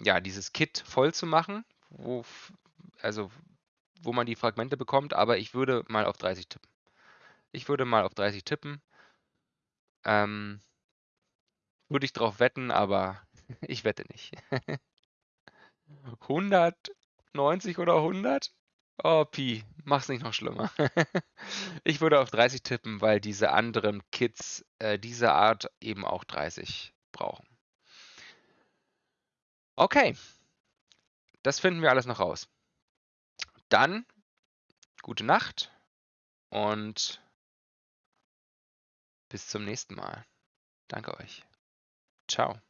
ja, dieses Kit voll zu machen, wo, also wo man die Fragmente bekommt, aber ich würde mal auf 30 tippen. Ich würde mal auf 30 tippen. Ähm, würde ich drauf wetten, aber ich wette nicht. 190 oder 100? Oh, Pi, mach's nicht noch schlimmer. ich würde auf 30 tippen, weil diese anderen Kids äh, diese Art eben auch 30 brauchen. Okay, das finden wir alles noch raus. Dann gute Nacht und bis zum nächsten Mal. Danke euch. Ciao.